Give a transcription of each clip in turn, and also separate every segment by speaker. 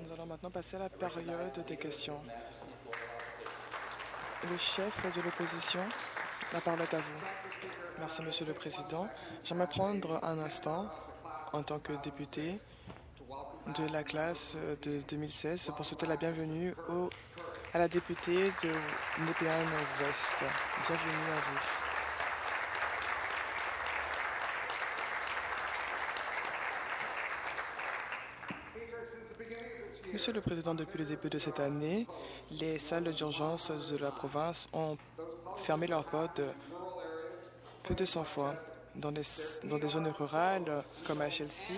Speaker 1: Nous allons maintenant passer à la période des questions. Le chef de l'opposition, la parole est à vous. Merci, Monsieur le Président. J'aimerais prendre un instant, en tant que député de la classe de 2016, pour souhaiter la bienvenue au, à la députée de Nepean West. Bienvenue à vous. Monsieur le Président, depuis le début de cette année, les salles d'urgence de la province ont fermé leurs portes plus de 100 fois. Dans des, zones rurales comme à Chelsea,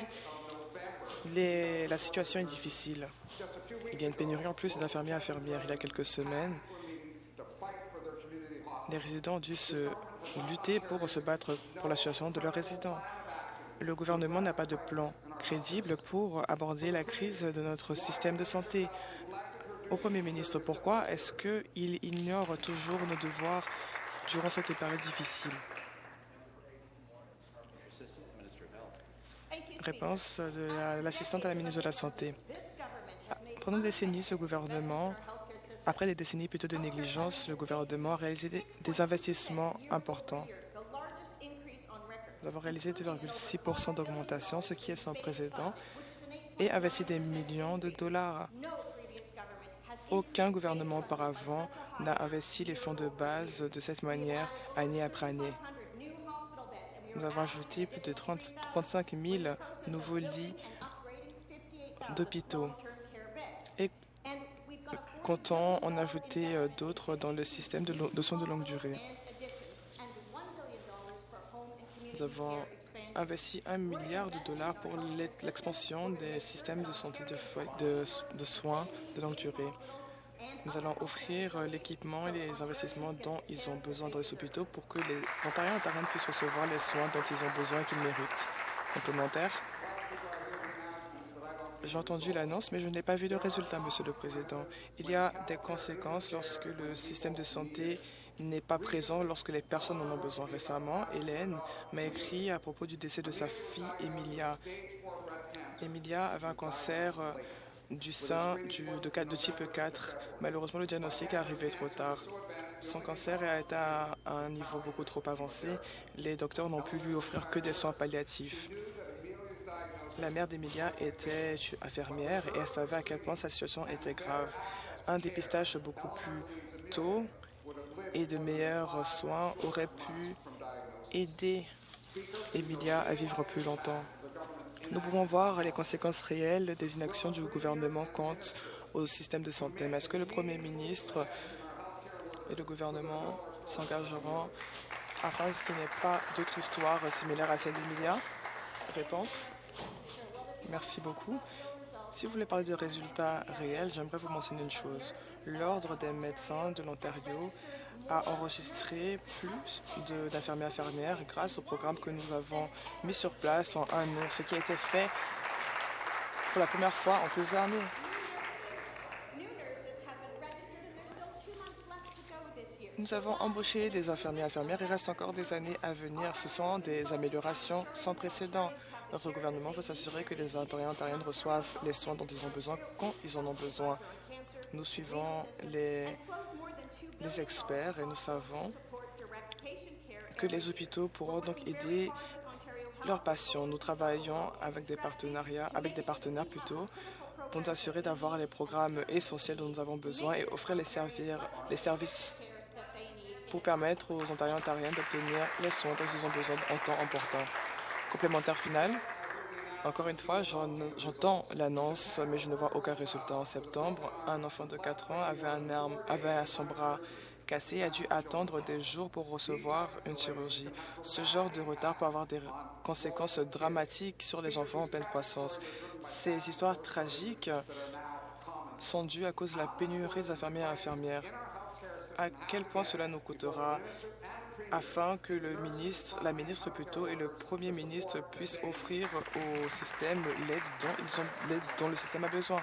Speaker 1: la situation est difficile. Il y a une pénurie en plus d'infirmiers et infirmières. Il y a quelques semaines, les résidents ont dû se lutter pour se battre pour la situation de leurs résidents. Le gouvernement n'a pas de plan crédible pour aborder la crise de notre système de santé. Au Premier ministre, pourquoi est-ce qu'il ignore toujours nos devoirs durant cette période difficile? Réponse de l'assistante à la ministre de la Santé. Pendant des décennies, ce gouvernement, après des décennies plutôt de négligence, le gouvernement a réalisé des investissements importants. Nous avons réalisé 2,6% d'augmentation, ce qui est sans précédent, et investi des millions de dollars. Aucun gouvernement auparavant n'a investi les fonds de base de cette manière année après année. Nous avons ajouté plus de 30, 35 000 nouveaux lits d'hôpitaux et comptons en ajouter euh, d'autres dans le système de, de soins de longue durée. Nous avons investi un milliard de dollars pour l'expansion des systèmes de santé de, soins de longue durée. Nous allons offrir l'équipement et les investissements dont ils ont besoin dans les hôpitaux pour que les Ontariens et Ontariennes puissent recevoir les soins dont ils ont besoin et qu'ils méritent. Complémentaire j'ai entendu l'annonce, mais je n'ai pas vu de résultat, Monsieur le Président. Il y a des conséquences lorsque le système de santé n'est pas présent lorsque les personnes en ont besoin. Récemment, Hélène m'a écrit à propos du décès de sa fille, Emilia. Emilia avait un cancer euh, du sein de, type 4. Malheureusement, le diagnostic est arrivé trop tard. Son cancer a été à un niveau beaucoup trop avancé. Les docteurs n'ont pu lui offrir que des soins palliatifs. La mère d'Emilia était infirmière et elle savait à quel point sa situation était grave. Un dépistage beaucoup plus tôt et de meilleurs soins auraient pu aider Emilia à vivre plus longtemps. Nous pouvons voir les conséquences réelles des inactions du gouvernement quant au système de santé. Mais est-ce que le Premier ministre et le gouvernement s'engageront afin qu'il n'y ait pas d'autres histoires similaires à celle d'Emilia? Réponse Merci beaucoup. Si vous voulez parler de résultats réels, j'aimerais vous mentionner une chose. L'Ordre des médecins de l'Ontario a enregistré plus d'infirmiers infirmières grâce au programme que nous avons mis sur place en un an, ce qui a été fait pour la première fois en plusieurs années. Nous avons embauché des infirmiers et infirmières. Il reste encore des années à venir. Ce sont des améliorations sans précédent. Notre gouvernement veut s'assurer que les Ontariens et Ontariennes reçoivent les soins dont ils ont besoin quand ils en ont besoin. Nous suivons les, experts et nous savons que les hôpitaux pourront donc aider leurs patients. Nous travaillons avec des partenariats, avec des partenaires plutôt, pour nous assurer d'avoir les programmes essentiels dont nous avons besoin et offrir les, les services pour permettre aux Ontariens et Ontariennes d'obtenir les soins dont ils ont besoin en temps important. Complémentaire final, encore une fois, j'entends l'annonce, mais je ne vois aucun résultat. En septembre, un enfant de 4 ans avait, un son bras cassé et a dû attendre des jours pour recevoir une chirurgie. Ce genre de retard peut avoir des conséquences dramatiques sur les enfants en pleine croissance. Ces histoires tragiques sont dues à cause de la pénurie des infirmiers et infirmières à quel point cela nous coûtera afin que le ministre, la ministre plutôt et le premier ministre puissent offrir au système l'aide dont, dont le système a besoin.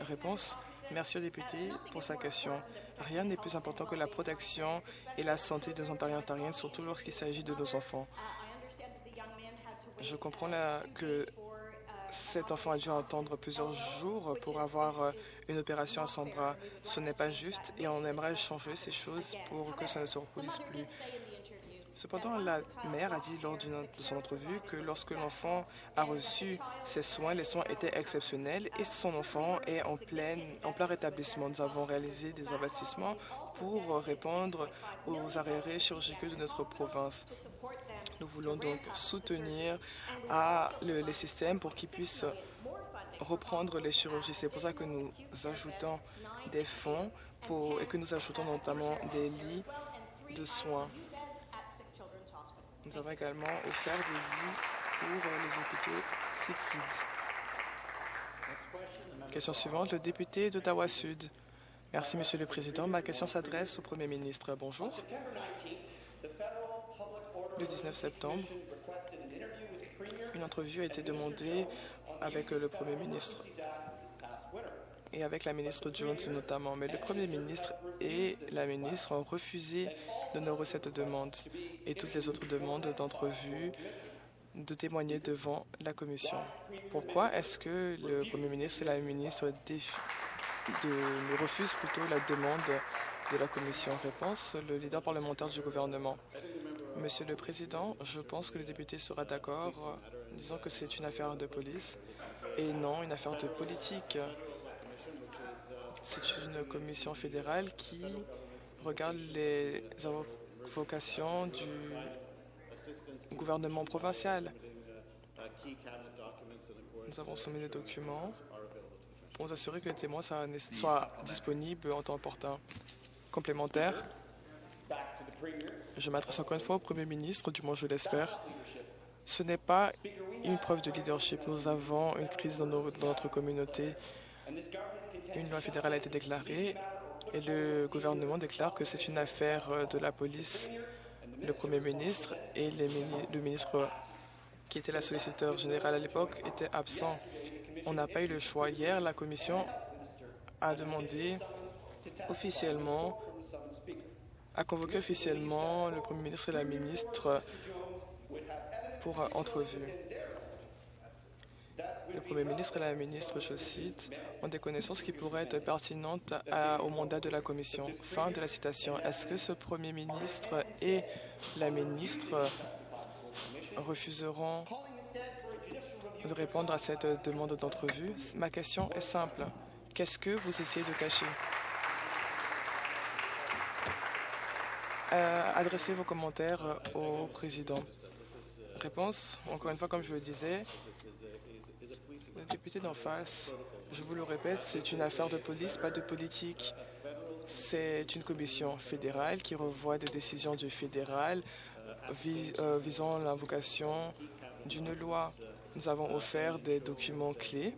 Speaker 1: Réponse. Merci au député pour sa question. Rien n'est plus important que la protection et la santé des Ontariens et Ontariennes, surtout lorsqu'il s'agit de nos enfants. Je comprends la, que cet enfant a dû attendre plusieurs jours pour avoir euh, une opération à son bras. Ce n'est pas juste et on aimerait changer ces choses pour que ça ne se reproduise plus. Cependant, la mère a dit lors de son entrevue que lorsque l'enfant a reçu ses soins, les soins étaient exceptionnels et son enfant est en, plein, en plein rétablissement. Nous avons réalisé des investissements pour répondre aux arrêts chirurgicaux de notre province. Nous voulons donc soutenir les systèmes pour qu'ils puissent reprendre les chirurgies. C'est pour ça que nous ajoutons des fonds et que nous ajoutons notamment des lits de soins. Nous avons également offert des lits pour les hôpitaux Sick Kids. Question suivante, le député d'Ottawa-Sud. Merci, Monsieur le Président. Ma question s'adresse au Premier ministre. Bonjour. Le 19 septembre, une entrevue a été demandée avec le Premier ministre et avec la ministre Jones notamment. Mais le Premier ministre et la ministre ont refusé d'honorer cette demande et toutes les autres demandes d'entrevue de témoigner devant la Commission. Pourquoi est-ce que le Premier ministre et la ministre de, refusent plutôt la demande de la Commission? Réponse, le leader parlementaire du gouvernement. Monsieur le Président, je pense que le député sera d'accord, disant que c'est une affaire de police et non une affaire de politique. C'est une commission fédérale qui regarde les vocations du gouvernement provincial. Nous avons soumis des documents pour nous assurer que les témoins soient disponibles en temps opportun. Complémentaire, je m'adresse encore une fois au Premier ministre, du moins je l'espère. Ce n'est pas une preuve de leadership. Nous avons une crise dans, notre communauté. Une loi fédérale a été déclarée et le gouvernement déclare que c'est une affaire de la police. Le Premier ministre et le ministre qui était la solliciteur générale à l'époque étaient absents. On n'a pas eu le choix. Hier, la Commission a demandé officiellement, a convoqué officiellement le Premier ministre et la ministre pour entrevue. Le Premier ministre et la ministre, je cite, ont des connaissances qui pourraient être pertinentes au mandat de la Commission. Fin de la citation. Est-ce que ce Premier ministre et la ministre refuseront de répondre à cette demande d'entrevue? Ma question est simple. Qu'est-ce que vous essayez de cacher? Adressez vos commentaires au président. Réponse, encore une fois, comme je le disais, le député d'en face, je vous le répète, c'est une affaire de police, pas de politique. C'est une commission fédérale qui revoit des décisions du fédéral euh, visant l'invocation d'une loi. Nous avons offert des documents clés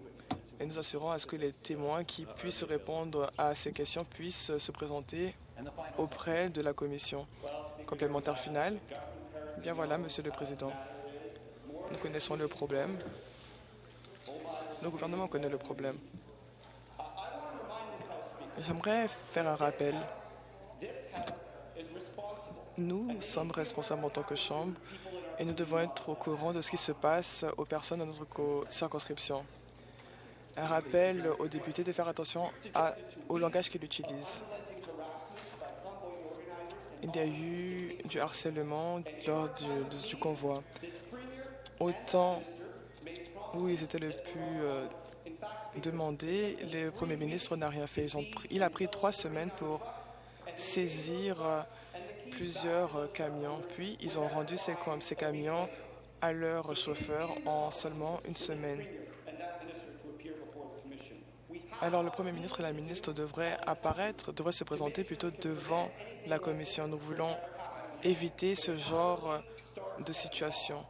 Speaker 1: et nous assurons à ce que les témoins qui puissent répondre à ces questions puissent se présenter auprès de la Commission. Complémentaire final eh Bien voilà, Monsieur le Président. Nous connaissons le problème. Le gouvernement connaît le problème. J'aimerais faire un rappel. Nous sommes responsables en tant que Chambre et nous devons être au courant de ce qui se passe aux personnes dans notre circonscription. Un rappel aux députés de faire attention au langage qu'ils utilisent. Il y a eu du harcèlement lors du, convoi. Autant où ils étaient le plus euh, demandés, le Premier ministre n'a rien fait. il a pris trois semaines pour saisir euh, plusieurs euh, camions, puis ils ont rendu ces, ces camions à leurs chauffeurs en seulement une semaine. Alors le Premier ministre et la ministre devraient apparaître, devraient se présenter plutôt devant la Commission. Nous voulons éviter ce genre de situation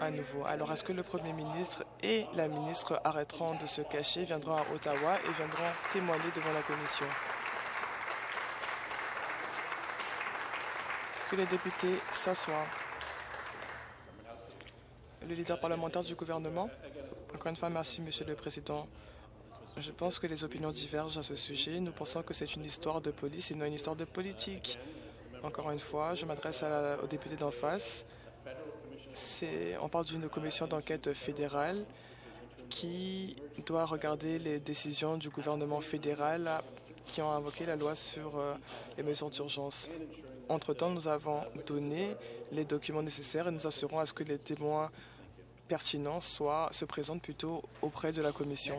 Speaker 1: à nouveau. Alors est-ce que le Premier ministre et la ministre arrêteront de se cacher, viendront à Ottawa et viendront témoigner devant la Commission? Que les députés s'assoient. Le leader parlementaire du gouvernement. Encore une fois, merci, Monsieur le Président. Je pense que les opinions divergent à ce sujet. Nous pensons que c'est une histoire de police et non une histoire de politique. Encore une fois, je m'adresse aux députés d'en face. On parle d'une commission d'enquête fédérale qui doit regarder les décisions du gouvernement fédéral qui ont invoqué la loi sur euh, les mesures d'urgence. Entre-temps, nous avons donné les documents nécessaires et nous assurons à ce que les témoins pertinents soient, se présentent plutôt auprès de la Commission.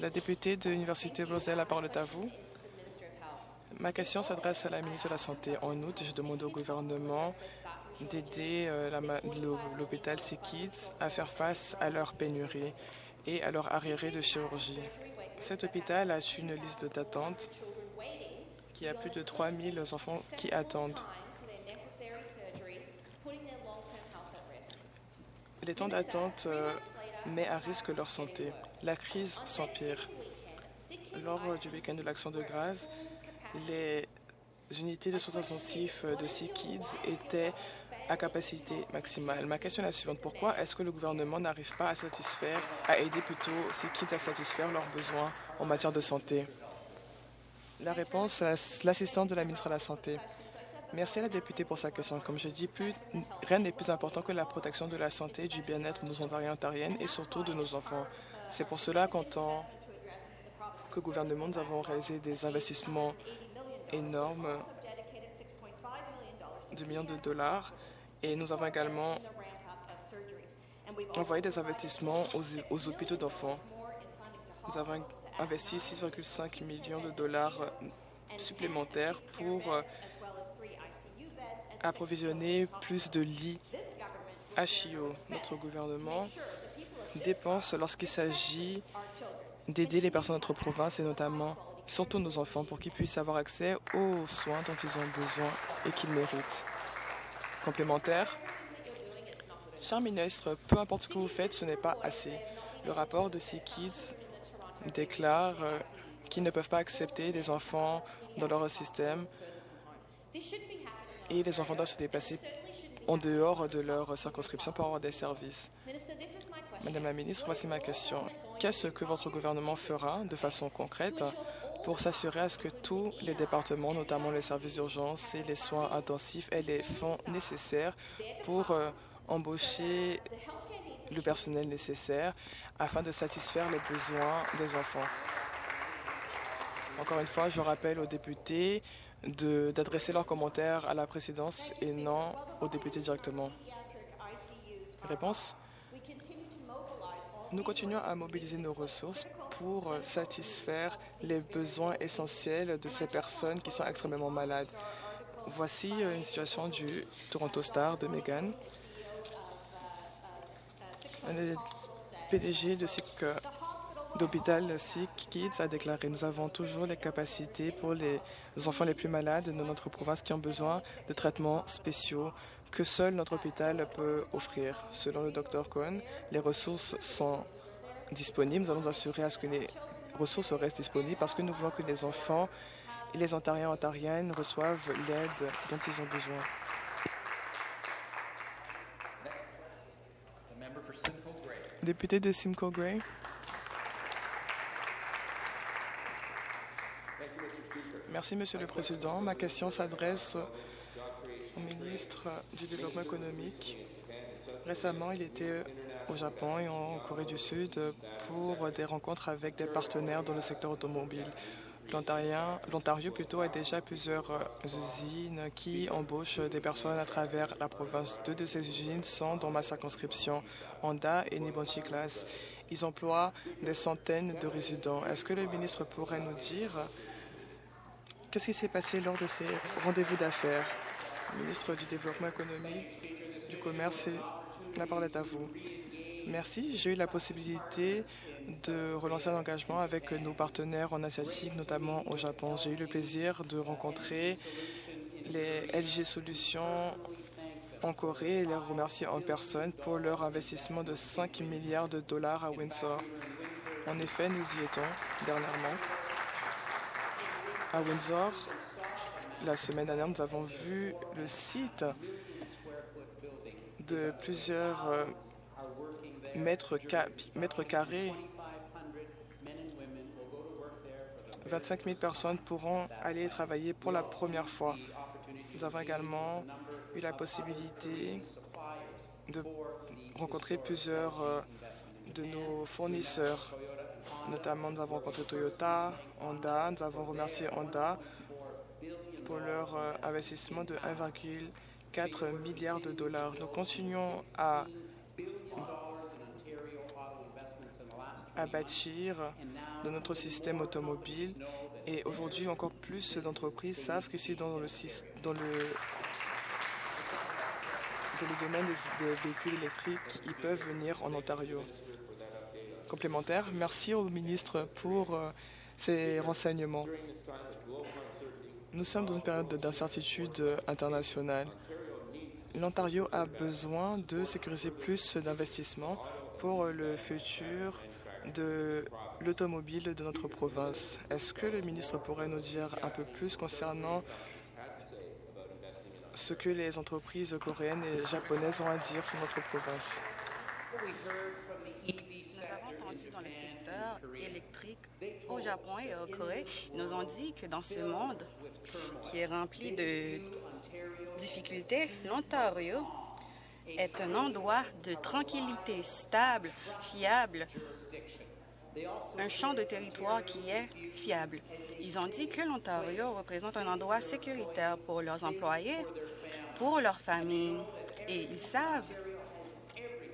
Speaker 1: La députée de l'Université Roselle, la parole est à vous. Ma question s'adresse à la ministre de la Santé. En août, je demande au gouvernement d'aider euh, l'hôpital Kids à faire face à leur pénurie et à leur arriéré de chirurgie. Cet hôpital a une liste d'attente qui a plus de 3 000 enfants qui attendent. Les temps d'attente euh, mettent à risque leur santé. La crise s'empire. Lors du week-end de l'Action de grâce, les unités de soins intensifs de Sea Kids étaient à capacité maximale. Ma question est la suivante. Pourquoi est-ce que le gouvernement n'arrive pas à satisfaire, à aider plutôt ces kids à satisfaire leurs besoins en matière de santé? La réponse, l'assistante de la ministre de la Santé. Merci à la députée pour sa question. Comme je dis, plus, rien n'est plus important que la protection de la santé et du bien-être de nos Ontariens et Ontariennes et surtout de nos enfants. C'est pour cela qu'en tant que gouvernement, nous avons réalisé des investissements énormes de millions de dollars et nous avons également envoyé des investissements aux, hôpitaux d'enfants. Nous avons investi 6,5 millions de dollars supplémentaires pour euh, approvisionner plus de lits HIO. Notre gouvernement dépense lorsqu'il s'agit d'aider les personnes de notre province et notamment surtout nos enfants pour qu'ils puissent avoir accès aux soins dont ils ont besoin et qu'ils méritent complémentaire. Cher ministre, peu importe ce que vous faites, ce n'est pas assez. Le rapport de Sea Kids déclare euh, qu'ils ne peuvent pas accepter des enfants dans leur système et les enfants doivent se déplacer en dehors de leur circonscription pour avoir des services. Madame la ministre, voici ma question. Qu'est-ce que votre gouvernement fera de façon concrète pour s'assurer à ce que tous les départements, notamment les services d'urgence et les soins intensifs, aient les fonds nécessaires pour euh, embaucher le personnel nécessaire afin de satisfaire les besoins des enfants? Encore une fois, je rappelle aux députés d'adresser leurs commentaires à la présidence et non aux députés directement. Réponse? Nous continuons à mobiliser nos ressources pour satisfaire les besoins essentiels de ces personnes qui sont extrêmement malades. Voici euh, une situation du Toronto Star de Megan. Le PDG de euh, d'hôpital Sick Kids a déclaré Nous avons toujours les capacités pour les enfants les plus malades de notre province qui ont besoin de traitements spéciaux que seul notre hôpital peut offrir. Selon le Dr Cohen, les ressources sont disponibles. Nous allons assurer à ce que les ressources restent disponibles parce que nous voulons que les enfants et les Ontariens et Ontariennes reçoivent l'aide dont ils ont besoin. Député de Simcoe Gray. Merci, Monsieur le Président. Ma question s'adresse ministre du Développement économique. Récemment, il était au Japon et en Corée du Sud pour des rencontres avec des partenaires dans le secteur automobile. L'Ontario plutôt a déjà plusieurs usines qui embauchent des personnes à travers la province. Deux de ces usines sont dans ma circonscription, Honda et Nibonchi Class. Ils emploient des centaines de résidents. Est-ce que le ministre pourrait nous dire qu'est-ce qui s'est passé lors de ces rendez-vous d'affaires? Ministre du Développement économique, du Commerce et la parole est à vous. Merci. J'ai eu la possibilité de relancer un engagement avec nos partenaires en Asiatique, notamment au Japon. J'ai eu le plaisir de rencontrer les LG Solutions en Corée et les remercier en personne pour leur investissement de 5 milliards de dollars à Windsor. En effet, nous y étions dernièrement. À Windsor, la semaine dernière, nous avons vu le site de plusieurs euh, mètres, carrés. 25 000 personnes pourront aller travailler pour la première fois. Nous avons également eu la possibilité de rencontrer plusieurs euh, de nos fournisseurs. Notamment, nous avons rencontré Toyota, Honda. Nous avons remercié Honda pour leur euh, investissement de 1,4 milliard de dollars. Nous continuons à, bâtir de notre système automobile et aujourd'hui, encore plus d'entreprises savent que si dans le, domaine des, des véhicules électriques, ils peuvent venir en Ontario. Complémentaire, merci au ministre pour euh, ces renseignements. Nous sommes dans une période d'incertitude internationale. L'Ontario a besoin de sécuriser plus d'investissements pour le futur de l'automobile de notre province. Est-ce que le ministre pourrait nous dire un peu plus concernant ce que les entreprises coréennes et japonaises ont à dire sur notre province?
Speaker 2: Dans le secteur électrique au Japon et au Corée, ils nous ont dit que dans ce monde qui est rempli de difficultés, l'Ontario est un endroit de tranquillité stable, fiable, un champ de territoire qui est fiable. Ils ont dit que l'Ontario représente un endroit sécuritaire pour leurs employés, pour leurs familles, et ils savent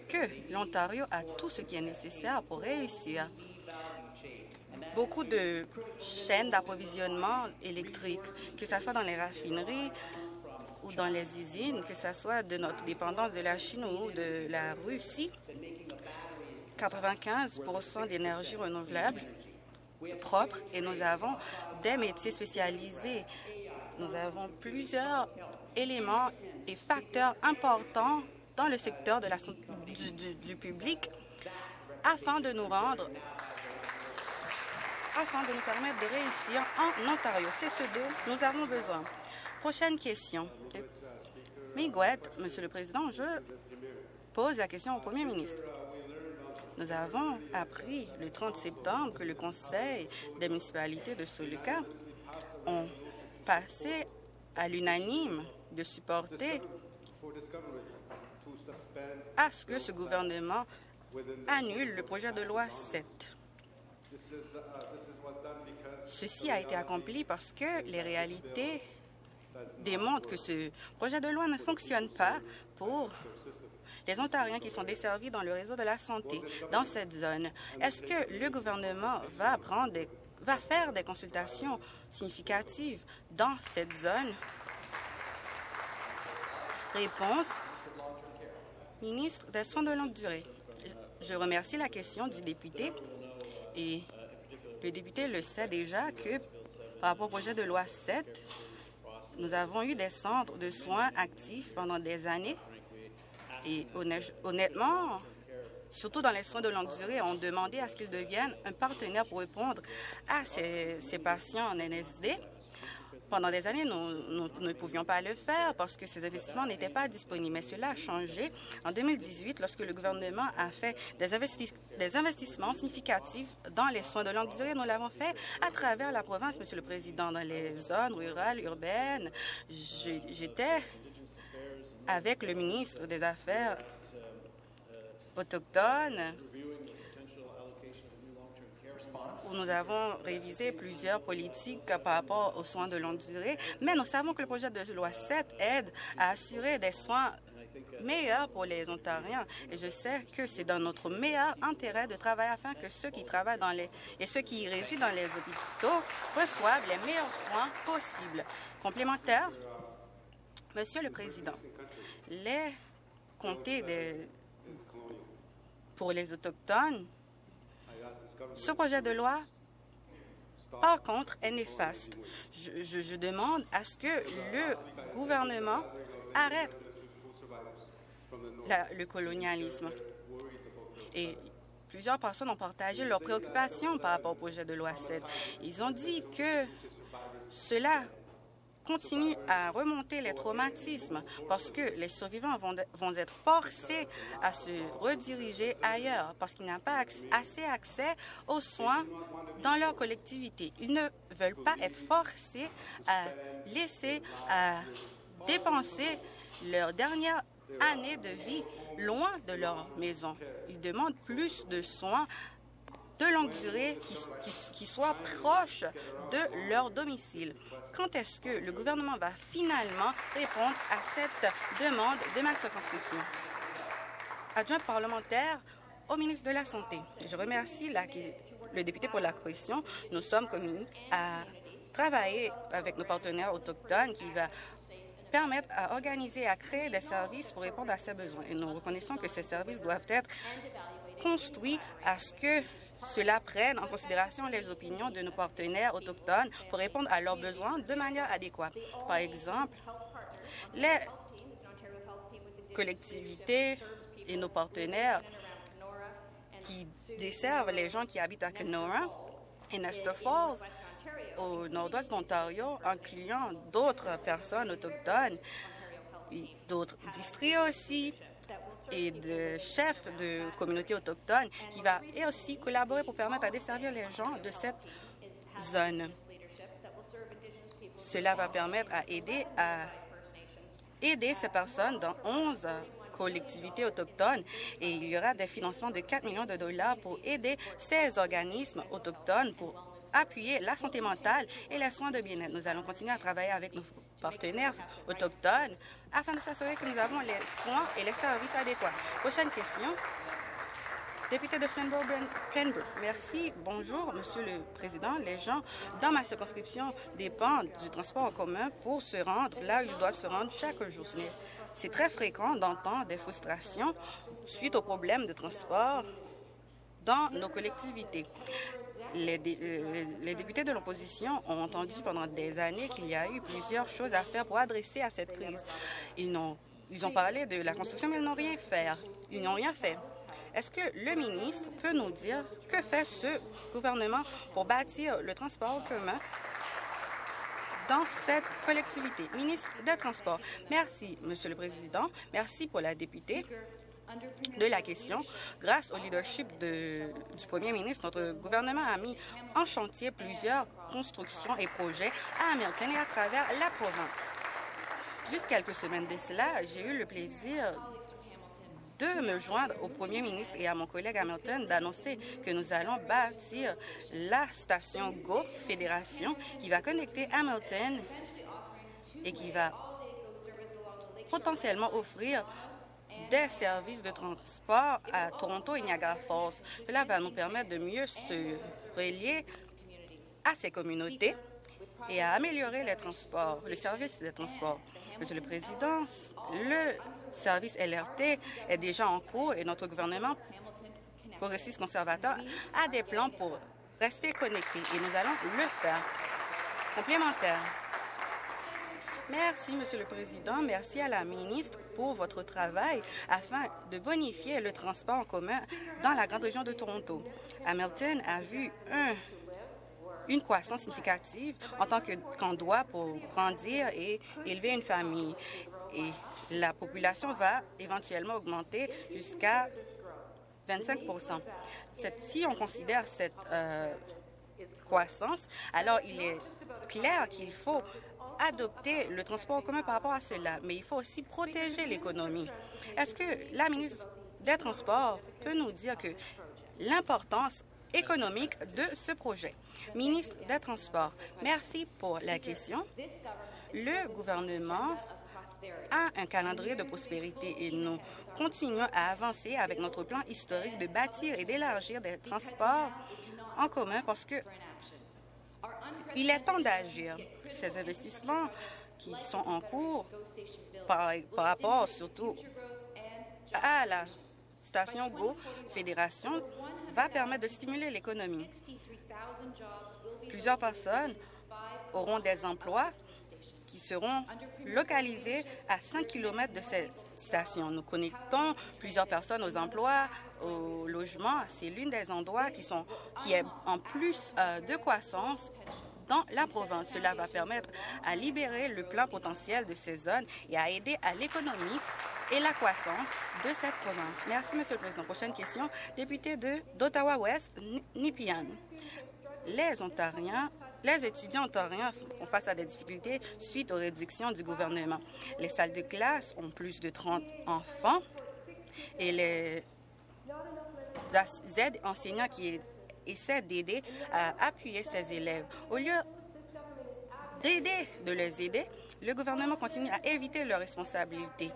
Speaker 2: que l'Ontario a tout ce qui est nécessaire pour réussir. Beaucoup de chaînes d'approvisionnement électrique, que ce soit dans les raffineries ou dans les usines, que ce soit de notre dépendance de la Chine ou de la Russie, 95 d'énergie renouvelable propre et nous avons des métiers spécialisés. Nous avons plusieurs éléments et facteurs importants dans le secteur de la, du, public afin de nous rendre afin de nous permettre de réussir en Ontario. C'est ce dont nous avons besoin. Prochaine question. Miguel, Monsieur le Président, je pose la question au Premier ministre. Nous avons appris le 30 septembre que le Conseil des municipalités de Soluca ont passé à l'unanime de supporter à ce que ce gouvernement annule le projet de loi 7. Ceci a été accompli parce que les réalités démontrent que ce projet de loi ne fonctionne pas pour les Ontariens qui sont desservis dans le réseau de la santé dans cette zone. Est-ce que le gouvernement va, va faire des consultations significatives dans cette zone? Réponse. Ministre des Soins de longue durée. Je remercie la question du député et le député le sait déjà que par rapport au projet de loi 7, nous avons eu des centres de soins actifs pendant des années et honnêtement, surtout dans les soins de longue durée, on demandait à ce qu'ils deviennent un partenaire pour répondre à ces, ces patients en NSD. Pendant des années, nous, ne pouvions pas le faire parce que ces investissements n'étaient pas disponibles. Mais cela a changé en 2018 lorsque le gouvernement a fait des, des investissements significatifs dans les soins de longue durée. Nous l'avons fait à travers la province, Monsieur le Président, dans les zones rurales, urbaines. J'étais avec le ministre des Affaires autochtones nous avons révisé plusieurs politiques par rapport aux soins de longue durée, mais nous savons que le projet de loi 7 aide à assurer des soins meilleurs pour les Ontariens. Et je sais que c'est dans notre meilleur intérêt de travailler afin que ceux qui travaillent dans les et ceux qui résident dans les hôpitaux reçoivent les meilleurs soins possibles. Complémentaire, Monsieur le Président, les comtés pour les Autochtones, ce projet de loi, par contre, est néfaste. Je, demande à ce que le gouvernement arrête le colonialisme. Et plusieurs personnes ont partagé leurs préoccupations par rapport au projet de loi 7. Ils ont dit que cela continue à remonter les traumatismes parce que les survivants vont, vont être forcés à se rediriger ailleurs parce qu'ils n'ont pas assez accès aux soins dans leur collectivité. Ils ne veulent pas être forcés à laisser, à dépenser leur dernière années de vie loin de leur maison. Ils demandent plus de soins de longue durée qui, qui, soient proches de leur domicile. Quand est-ce que le gouvernement va finalement répondre à cette demande de ma circonscription? Adjoint parlementaire au ministre de la Santé. Je remercie le député pour la question. Nous sommes communis à travailler avec nos partenaires autochtones qui va permettre à organiser et à créer des services pour répondre à ces besoins. Et nous reconnaissons que ces services doivent être construits à ce que cela prenne en considération les opinions de nos partenaires autochtones pour répondre à leurs besoins de manière adéquate. Par exemple, les collectivités et nos partenaires qui desservent les gens qui habitent à Kenora et Nestor Falls au nord-ouest d'Ontario, incluant d'autres personnes autochtones, d'autres districts aussi, et de chefs de communautés autochtones qui va aussi collaborer pour permettre à desservir les gens de cette zone. Cela va permettre à aider à aider ces personnes dans 11 collectivités autochtones et il y aura des financements de 4 millions de dollars pour aider ces organismes autochtones pour appuyer la santé mentale et les soins de bien-être. Nous allons continuer à travailler avec nos partenaires autochtones afin de s'assurer que nous avons les soins et les services adéquats. Prochaine question. Député de Flamborough-Pembroke, merci. Bonjour, Monsieur le Président. Les gens dans ma circonscription dépendent du transport en commun pour se rendre là où ils doivent se rendre chaque jour. C'est très fréquent d'entendre des frustrations suite aux problèmes de transport dans nos collectivités. Euh, les, députés de l'opposition ont entendu pendant des années qu'il y a eu plusieurs choses à faire pour adresser à cette crise. Ils ont, ils ont parlé de la construction, mais ils n'ont rien fait. Ils n'ont rien fait. Est-ce que le ministre peut nous dire que fait ce gouvernement pour bâtir le transport commun dans cette collectivité? Ministre des Transports. Merci, Monsieur le Président. Merci pour la députée de la question. Grâce au leadership de, du premier ministre, notre gouvernement a mis en chantier plusieurs constructions et projets à Hamilton et à travers la province. Juste quelques semaines de cela, j'ai eu le plaisir de me joindre au premier ministre et à mon collègue Hamilton d'annoncer que nous allons bâtir la station GO Fédération qui va connecter Hamilton et qui va potentiellement offrir des services de transport à Toronto et Niagara Falls. Cela va nous permettre de mieux se relier à ces communautés et à améliorer les transports, le service des transports. Monsieur le Président, le service LRT est déjà en cours et notre gouvernement progressiste conservateur a des plans pour rester connecté et nous allons le faire. Complémentaire. Merci, Monsieur le Président. Merci à la ministre pour votre travail afin de bonifier le transport en commun dans la grande région de Toronto. Hamilton a vu une croissance significative en tant qu'endroit pour grandir et élever une famille. Et la population va éventuellement augmenter jusqu'à 25% Si on considère cette euh, croissance, alors il est clair qu'il faut adopter le transport en commun par rapport à cela, mais il faut aussi protéger l'économie. Est-ce que la ministre des Transports peut nous dire que l'importance économique de ce projet? Ministre des Transports, merci pour la question. Le gouvernement a un calendrier de prospérité et nous continuons à avancer avec notre plan historique de bâtir et d'élargir des transports en commun parce que il est temps d'agir. Ces investissements qui sont en cours par, rapport surtout à la station GO Fédération va permettre de stimuler l'économie. Plusieurs personnes auront des emplois qui seront localisés à 5 km de cette station. Nous connectons plusieurs personnes aux emplois, au logement. C'est l'une des endroits qui, sont, qui est en plus euh, de croissance dans la province. Cela va permettre à libérer le plein potentiel de ces zones et à aider à l'économie et la croissance de cette province. Merci, Monsieur le Président. Prochaine question, député d'Ottawa-Ouest, Nipian. Les Ontariens les étudiants ontariens font face à des difficultés suite aux réductions du gouvernement. Les salles de classe ont plus de 30 enfants et les aides enseignants qui essaient d'aider à appuyer ces élèves. Au lieu d'aider, de les aider, le gouvernement continue à éviter leurs responsabilités.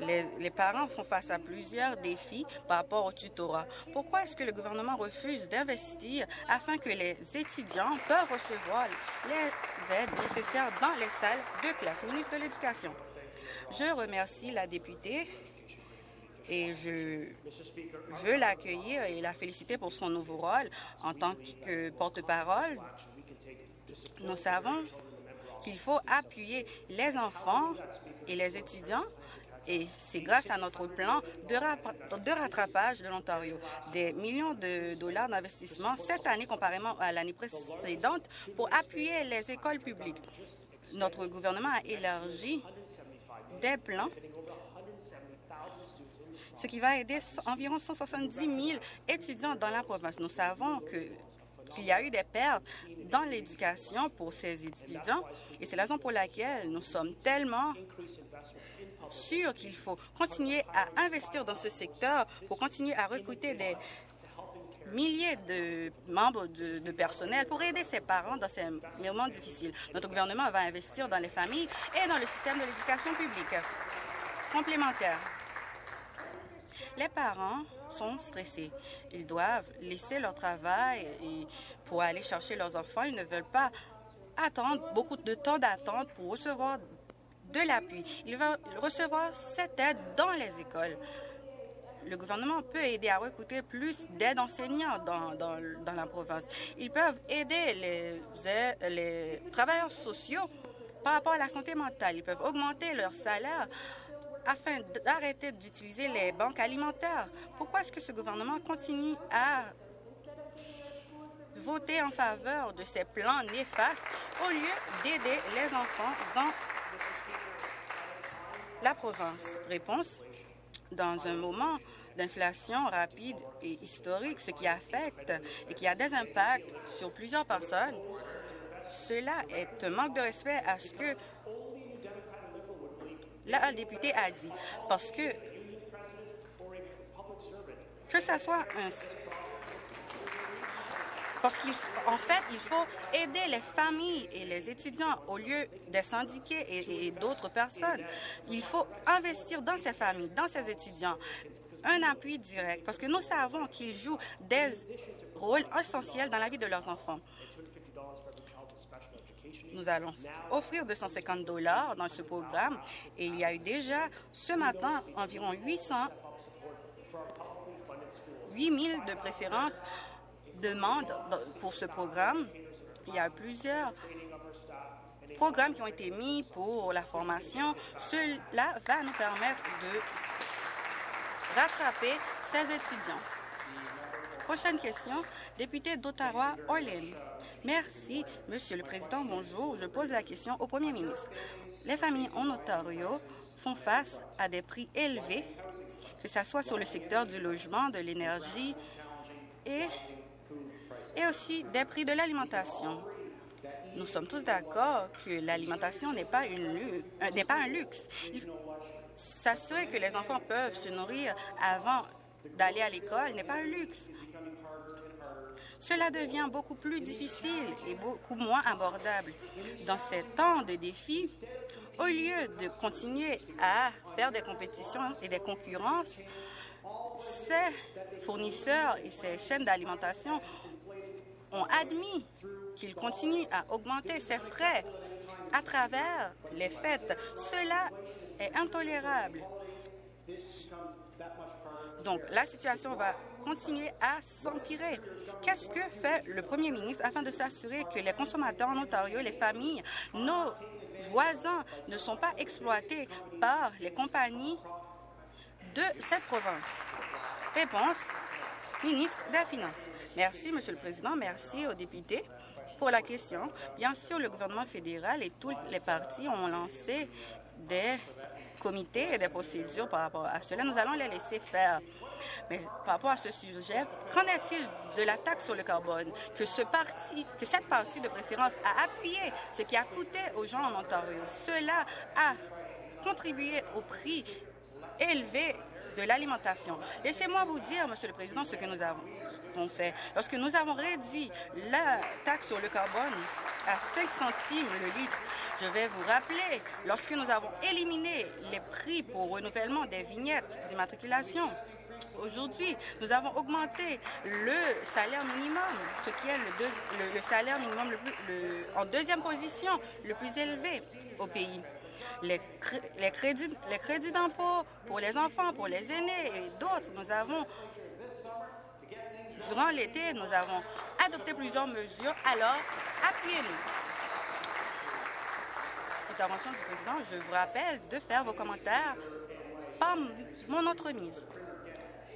Speaker 2: Les, parents font face à plusieurs défis par rapport au tutorat. Pourquoi est-ce que le gouvernement refuse d'investir afin que les étudiants peuvent recevoir les aides nécessaires dans les salles de classe? Ministre de l'Éducation. Je remercie la députée et je veux l'accueillir et la féliciter pour son nouveau rôle en tant que porte-parole. Nous savons qu'il faut appuyer les enfants et les étudiants et c'est grâce à notre plan de, rattrapage de l'Ontario. Des millions de dollars d'investissement cette année comparément à l'année précédente pour appuyer les écoles publiques. Notre gouvernement a élargi des plans ce qui va aider environ 170 000 étudiants dans la province. Nous savons qu'il y a eu des pertes dans l'éducation pour ces étudiants et c'est la raison pour laquelle nous sommes tellement sûr qu'il faut continuer à investir dans ce secteur pour continuer à recruter des milliers de membres de, personnel pour aider ses parents dans ces moments difficiles. Notre gouvernement va investir dans les familles et dans le système de l'éducation publique. Complémentaire. Les parents sont stressés. Ils doivent laisser leur travail pour aller chercher leurs enfants. Ils ne veulent pas attendre beaucoup de temps d'attente pour recevoir de l'appui. Il va recevoir cette aide dans les écoles. Le gouvernement peut aider à recruter plus d'aides enseignants dans, dans, dans, la province. Ils peuvent aider les, les travailleurs sociaux par rapport à la santé mentale. Ils peuvent augmenter leur salaire afin d'arrêter d'utiliser les banques alimentaires. Pourquoi est-ce que ce gouvernement continue à voter en faveur de ces plans néfastes au lieu d'aider les enfants dans la province? Réponse, dans un moment d'inflation rapide et historique, ce qui affecte et qui a des impacts sur plusieurs personnes, cela est un manque de respect à ce que la députée a dit. Parce que que ce soit parce qu'en fait, il faut aider les familles et les étudiants au lieu des syndiqués et, d'autres personnes. Il faut investir dans ces familles, dans ces étudiants, un appui direct, parce que nous savons qu'ils jouent des rôles essentiels dans la vie de leurs enfants. Nous allons offrir 250 dollars dans ce programme et il y a eu déjà ce matin environ 800 8 000 de préférences demande pour ce programme. Il y a plusieurs programmes qui ont été mis pour la formation. Cela va nous permettre de rattraper ces étudiants. Prochaine question, député d'Ottawa, Orlin. Merci, Monsieur le Président. Bonjour. Je pose la question au Premier ministre. Les familles en Ontario font face à des prix élevés, que ce soit sur le secteur du logement, de l'énergie et et aussi des prix de l'alimentation. Nous sommes tous d'accord que l'alimentation n'est pas, euh, pas un luxe. S'assurer que les enfants peuvent se nourrir avant d'aller à l'école n'est pas un luxe. Cela devient beaucoup plus difficile et beaucoup moins abordable. Dans ces temps de défis, au lieu de continuer à faire des compétitions et des concurrences, ces fournisseurs et ces chaînes d'alimentation ont admis qu'ils continuent à augmenter ces frais à travers les fêtes. Cela est intolérable. Donc, la situation va continuer à s'empirer. Qu'est-ce que fait le premier ministre afin de s'assurer que les consommateurs en Ontario, les familles, nos voisins ne sont pas exploités par les compagnies de cette province? Réponse, ministre des Finances. Merci, Monsieur le Président. Merci aux députés pour la question. Bien sûr, le gouvernement fédéral et tous les partis ont lancé des comités et des procédures par rapport à cela. Nous allons les laisser faire. Mais par rapport à ce sujet, qu'en est-il de la taxe sur le carbone? Que, ce parti, que cette partie de préférence a appuyé, ce qui a coûté aux gens en Ontario? Cela a contribué au prix élevé de l'alimentation. Laissez-moi vous dire, Monsieur le Président, ce que nous avons fait. Lorsque nous avons réduit la taxe sur le carbone à 5 centimes le litre, je vais vous rappeler, lorsque nous avons éliminé les prix pour renouvellement des vignettes d'immatriculation, Aujourd'hui, nous avons augmenté le salaire minimum, ce qui est le, le, salaire minimum en deuxième position, le plus élevé au pays. Les, les crédits, les crédits d'impôt pour les enfants, pour les aînés et d'autres, nous avons Durant l'été, nous avons adopté plusieurs mesures, alors appuyez-nous. Intervention du président, je vous rappelle de faire vos commentaires par mon entremise.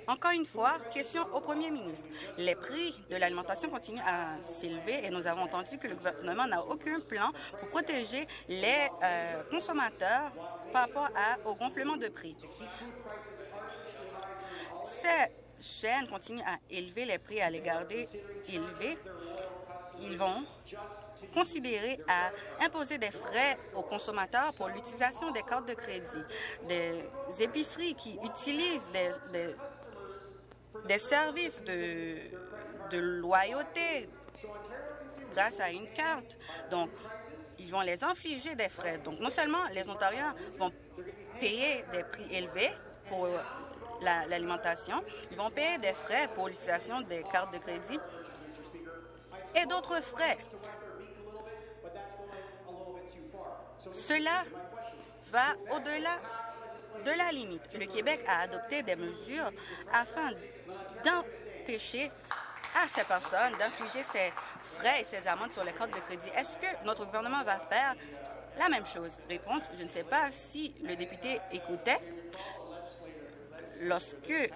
Speaker 2: Encore une fois, question au premier ministre. Les prix de l'alimentation continuent à s'élever et nous avons entendu que le gouvernement n'a aucun plan pour protéger les euh, consommateurs par rapport au gonflement de prix. C'est chaîne continue à élever les prix, à les garder élevés, ils vont considérer à imposer des frais aux consommateurs pour l'utilisation des cartes de crédit. Des épiceries qui utilisent des, services de, de loyauté grâce à une carte. Donc, ils vont les infliger des frais. Donc, non seulement les Ontariens vont payer des prix élevés pour l'alimentation. Ils vont payer des frais pour l'utilisation des cartes de crédit et d'autres frais. Cela va au-delà de la limite. Le Québec a adopté des mesures afin d'empêcher à ces personnes d'infliger ces frais et ces amendes sur les cartes de crédit. Est-ce que notre gouvernement va faire la même chose? Réponse, je ne sais pas si le député écoutait lorsque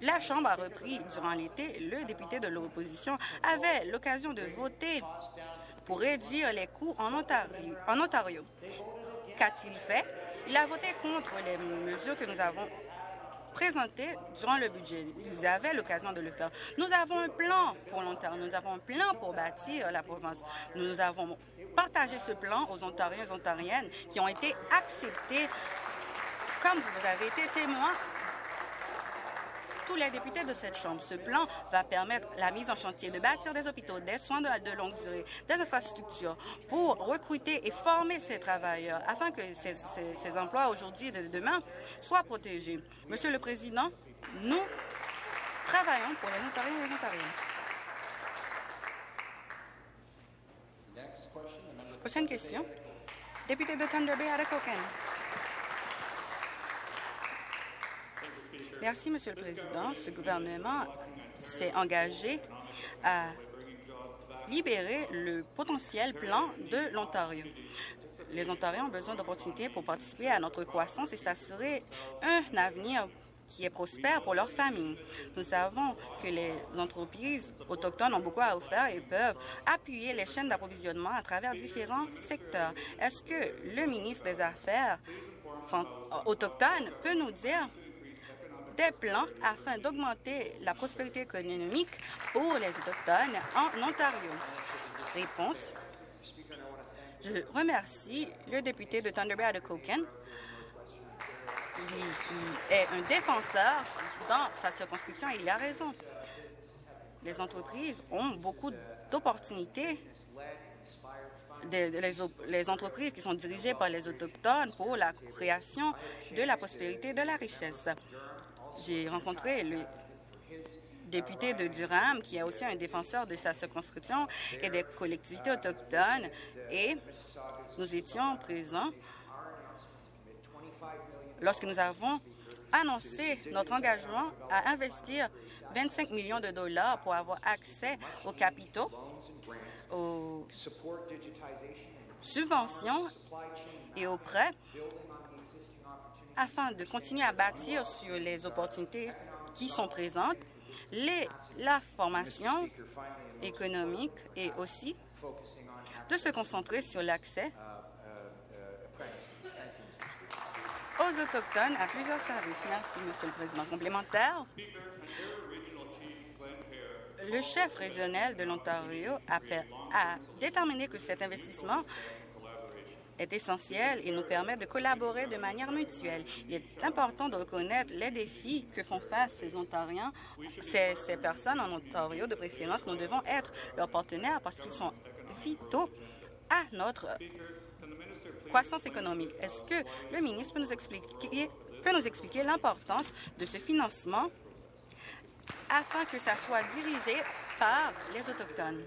Speaker 2: la Chambre a repris durant l'été, le député de l'opposition avait l'occasion de voter pour réduire les coûts en Ontario. En Ontario. Qu'a-t-il fait? Il a voté contre les mesures que nous avons présentées durant le budget. Ils avaient l'occasion de le faire. Nous avons un plan pour l'Ontario. Nous avons un plan pour bâtir la province. Nous avons partagé ce plan aux Ontariens et Ontariennes qui ont été acceptés comme vous avez été témoin, tous les députés de cette Chambre, ce plan va permettre la mise en chantier de bâtir des hôpitaux, des soins de, longue durée, des infrastructures pour recruter et former ces travailleurs afin que ces, emplois aujourd'hui et de demain soient protégés. Monsieur le Président, nous travaillons pour les Ontariens et les Ontariennes. Prochaine question. Député de Thunder Bay, Arakoken. Merci, Monsieur le Président. Ce gouvernement s'est engagé à libérer le potentiel plan de l'Ontario. Les Ontariens ont besoin d'opportunités pour participer à notre croissance et s'assurer un avenir qui est prospère pour leur famille. Nous savons que les entreprises autochtones ont beaucoup à offrir et peuvent appuyer les chaînes d'approvisionnement à travers différents secteurs. Est-ce que le ministre des Affaires autochtones peut nous dire des plans afin d'augmenter la prospérité économique pour les Autochtones en Ontario. Réponse. Je remercie le député de Thunder Bay de Coken, qui est un défenseur dans sa circonscription et il a raison. Les entreprises ont beaucoup d'opportunités les, entreprises qui sont dirigées par les Autochtones pour la création de la prospérité et de la richesse. J'ai rencontré le député de Durham, qui est aussi un défenseur de sa circonscription et des collectivités autochtones, et nous étions présents lorsque nous avons annoncé notre engagement à investir 25 millions de dollars pour avoir accès aux capitaux, aux subventions et aux prêts afin de continuer à bâtir sur les opportunités qui sont présentes, les, la formation économique et aussi de se concentrer sur l'accès aux Autochtones à plusieurs services. Merci, Monsieur le Président. Complémentaire. Le chef régional de l'Ontario a déterminé que cet investissement est essentiel et nous permet de collaborer de manière mutuelle. Il est important de reconnaître les défis que font face ces Ontariens, ces, personnes en Ontario de préférence. Nous devons être leurs partenaires parce qu'ils sont vitaux à notre croissance économique. Est-ce que le ministre peut nous expliquer, l'importance de ce financement afin que ça soit dirigé par les Autochtones?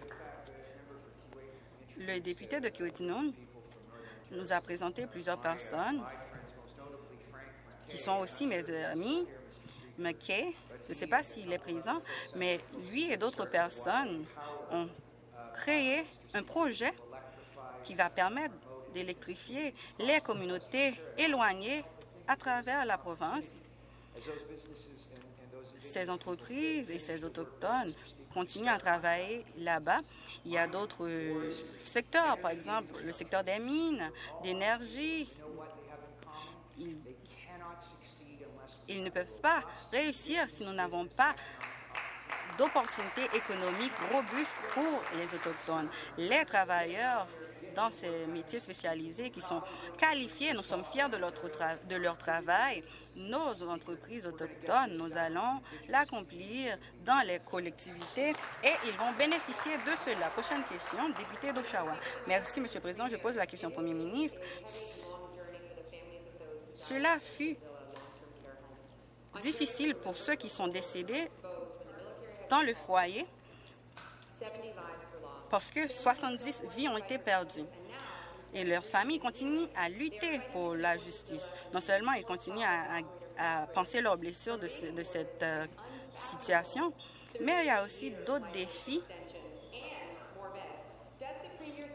Speaker 2: Le député de Kiwetinun nous a présenté plusieurs personnes qui sont aussi mes amis. McKay, je ne sais pas s'il est présent, mais lui et d'autres personnes ont créé un projet qui va permettre d'électrifier les communautés éloignées à travers la province. Ces entreprises et ces autochtones continuent à travailler là-bas. Il y a d'autres euh, secteurs, par exemple le secteur des mines, d'énergie. Ils, ils ne peuvent pas réussir si nous n'avons pas d'opportunités économiques robustes pour les Autochtones. Les travailleurs dans ces métiers spécialisés qui sont qualifiés. Nous sommes fiers de, leur travail. Nos entreprises autochtones, nous allons l'accomplir dans les collectivités et ils vont bénéficier de cela. Prochaine question, député d'Oshawa. Merci, Monsieur le Président. Je pose la question au Premier ministre. Cela fut difficile pour ceux qui sont décédés dans le foyer parce que 70 vies ont été perdues. Et leurs familles continuent à lutter pour la justice. Non seulement ils continuent à, penser leurs blessures de, cette euh, situation, mais il y a aussi d'autres défis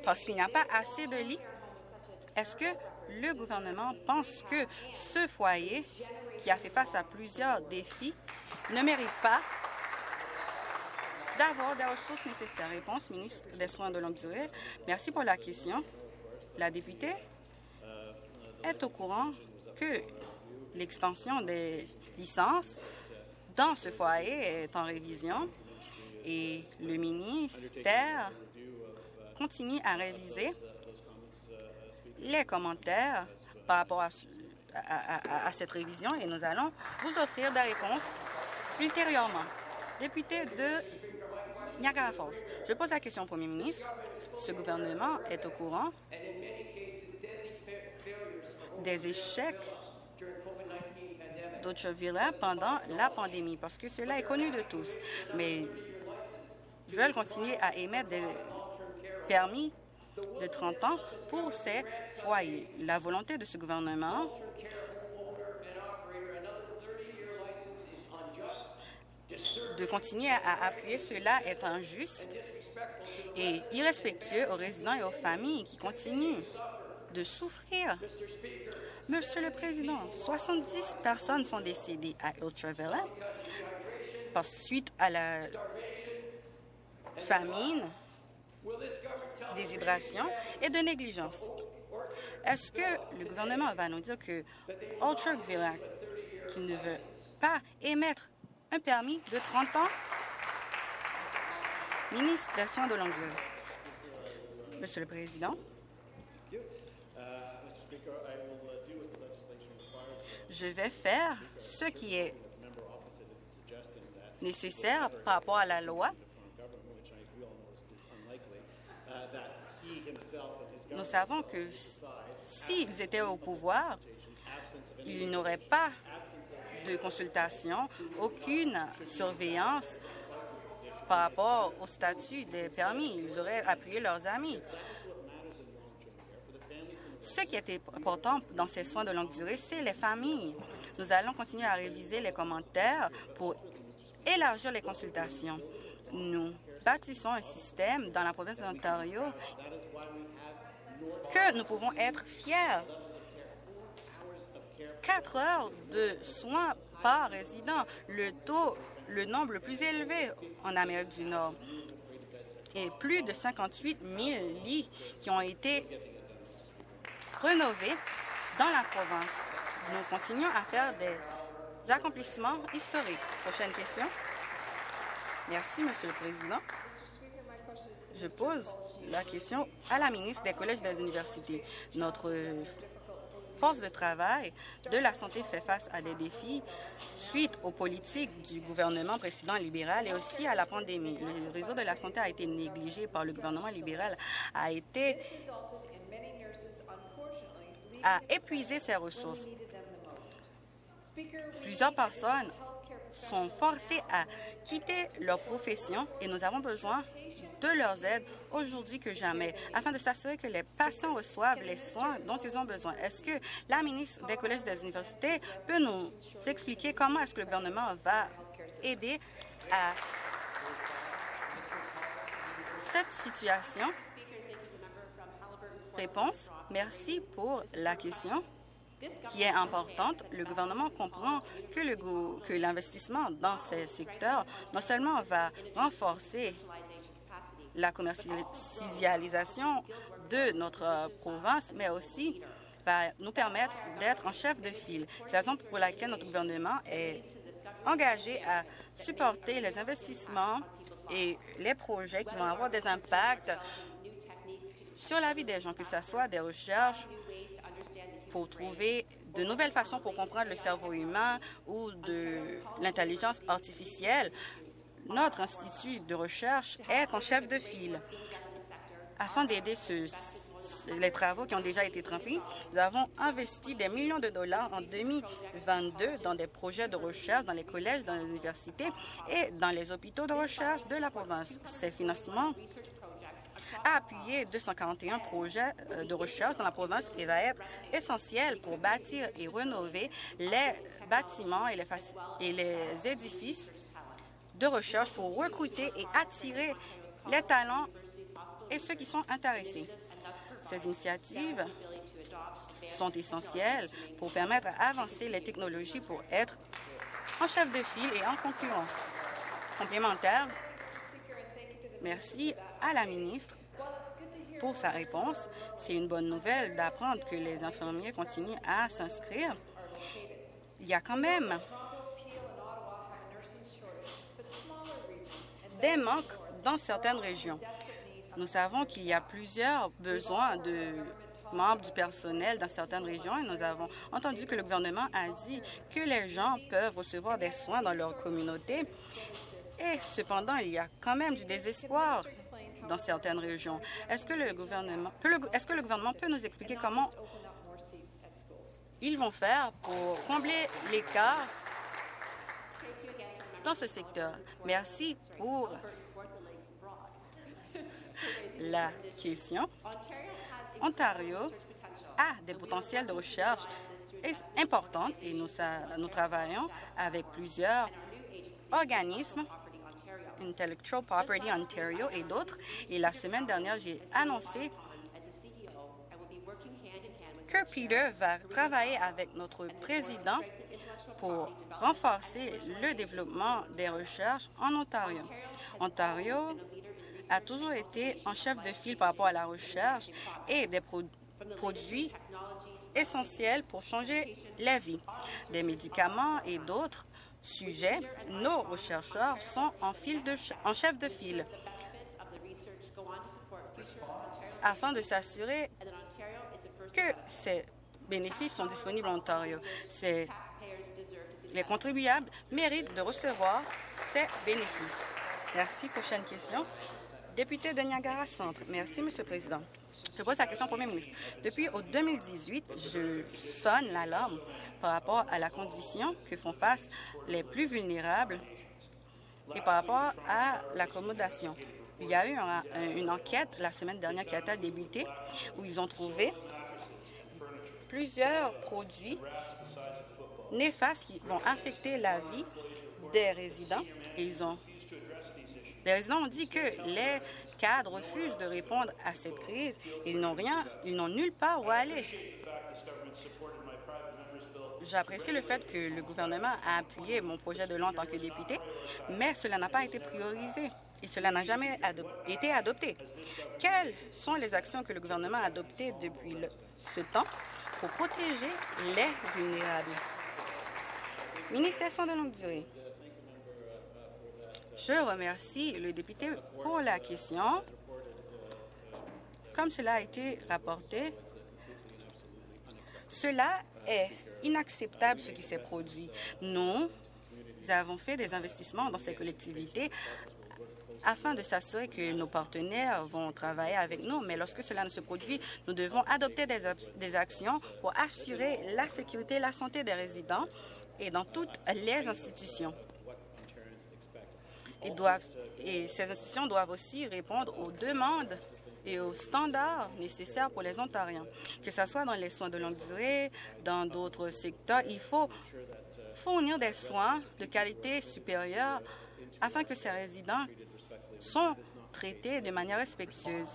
Speaker 2: parce qu'il n'y a pas assez de lits. Est-ce que le gouvernement pense que ce foyer, qui a fait face à plusieurs défis, ne mérite pas d'avoir des ressources nécessaires. Réponse, ministre des Soins de longue durée. Merci pour la question. La députée est au courant que l'extension des licences dans ce foyer est en révision et le ministère continue à réviser les commentaires par rapport à, cette révision et nous allons vous offrir des réponses ultérieurement. Député de Je pose la question au premier ministre. Ce gouvernement est au courant des échecs d'Ocheville pendant la pandémie, parce que cela est connu de tous. Mais ils veulent continuer à émettre des permis de 30 ans pour ces foyers. La volonté de ce gouvernement de continuer à appuyer cela est injuste et irrespectueux aux résidents et aux familles qui continuent de souffrir. Monsieur le Président, 70 personnes sont décédées à Ultravilla suite à la famine, déshydration et de négligence. Est-ce que le gouvernement va nous dire que Ultravilla, qui ne veut pas émettre un permis de 30 ans. Ministre des de longue. Monsieur le Président, je vais faire ce qui est nécessaire par rapport à la loi. Nous savons que s'ils étaient au pouvoir, ils n'auraient pas de consultation, aucune surveillance par rapport au statut des permis. Ils auraient appuyé leurs amis. Ce qui est important dans ces soins de longue durée, c'est les familles. Nous allons continuer à réviser les commentaires pour élargir les consultations. Nous bâtissons un système dans la province de l'Ontario que nous pouvons être fiers Quatre heures de soins par résident, le taux, le nombre le plus élevé en Amérique du Nord. Et plus de 58 000 lits qui ont été rénovés dans la province nous continuons à faire des accomplissements historiques. Prochaine question. Merci, Monsieur le Président. Je pose la question à la ministre des Collèges et des Universités. Notre force de travail de la santé fait face à des défis suite aux politiques du gouvernement précédent libéral et aussi à la pandémie. Le réseau de la santé a été négligé par le gouvernement libéral, a été à épuiser ses ressources. Plusieurs personnes sont forcées à quitter leur profession et nous avons besoin de leurs aides aujourd'hui que jamais, afin de s'assurer que les patients reçoivent les soins dont ils ont besoin. Est-ce que la ministre des collèges et des universités peut nous expliquer comment est-ce que le gouvernement va aider à cette situation? Réponse. Merci pour la question qui est importante. Le gouvernement comprend que l'investissement dans ces secteurs non seulement va renforcer la commercialisation de notre province, mais aussi va nous permettre d'être en chef de file. C'est la raison pour laquelle notre gouvernement est engagé à supporter les investissements et les projets qui vont avoir des impacts sur la vie des gens, que ce soit des recherches pour trouver de nouvelles façons pour comprendre le cerveau humain ou de l'intelligence artificielle notre institut de recherche est en chef de file. Afin d'aider les travaux qui ont déjà été trempés, nous avons investi des millions de dollars en 2022 dans des projets de recherche dans les collèges, dans les universités et dans les hôpitaux de recherche de la province. Ces financements a appuyé 241 projets euh, de recherche dans la province et va être essentiel pour bâtir et rénover les bâtiments et les, et les édifices de recherche pour recruter et attirer les talents et ceux qui sont intéressés. Ces initiatives sont essentielles pour permettre d'avancer les technologies pour être en chef de file et en concurrence. Complémentaire, merci à la ministre pour sa réponse. C'est une bonne nouvelle d'apprendre que les infirmiers continuent à s'inscrire. Il y a quand même des manques dans certaines régions. Nous savons qu'il y a plusieurs besoins de membres du personnel dans certaines régions et nous avons entendu que le gouvernement a dit que les gens peuvent recevoir des soins dans leur communauté. Et cependant, il y a quand même du désespoir dans certaines régions. Est-ce que le gouvernement peut, est-ce que le gouvernement peut nous expliquer comment ils vont faire pour combler l'écart dans ce secteur. Merci pour la question. Ontario a des potentiels de recherche importants et nous, travaillons avec plusieurs organismes Intellectual Property Ontario et d'autres. Et la semaine dernière, j'ai annoncé que Peter va travailler avec notre président pour renforcer le développement des recherches en Ontario. Ontario a toujours été en chef de file par rapport à la recherche et des produits essentiels pour changer la vie. Des médicaments et d'autres sujets, nos rechercheurs sont en, file de en chef de file afin de s'assurer que ces bénéfices sont disponibles en Ontario. Les contribuables méritent de recevoir ces bénéfices. Merci. Prochaine question. Député de Niagara Centre. Merci, Monsieur le Président. Je pose la question au Premier ministre. Depuis au 2018, je sonne l'alarme par rapport à la condition que font face les plus vulnérables et par rapport à l'accommodation. Il y a eu une enquête la semaine dernière qui a été débuté où ils ont trouvé plusieurs produits néfastes qui vont affecter la vie des résidents. ils ont, les résidents ont dit que les cadres refusent de répondre à cette crise. Ils n'ont rien, ils n'ont nulle part où aller. J'apprécie le fait que le gouvernement a appuyé mon projet de loi en tant que député, mais cela n'a pas été priorisé et cela n'a jamais été adopté. Quelles sont les actions que le gouvernement a adoptées depuis ce temps pour protéger les vulnérables? Soins de longue durée. Je remercie le député pour la question. Comme cela a été rapporté, cela est inacceptable ce qui s'est produit. Nous avons fait des investissements dans ces collectivités afin de s'assurer que nos partenaires vont travailler avec nous. Mais lorsque cela ne se produit, nous devons adopter des, des actions pour assurer la sécurité et la santé des résidents et dans toutes les institutions. Et, doivent, et ces institutions doivent aussi répondre aux demandes et aux standards nécessaires pour les Ontariens. Que ce soit dans les soins de longue durée, dans d'autres secteurs, il faut fournir des soins de qualité supérieure afin que ces résidents sont traités de manière respectueuse.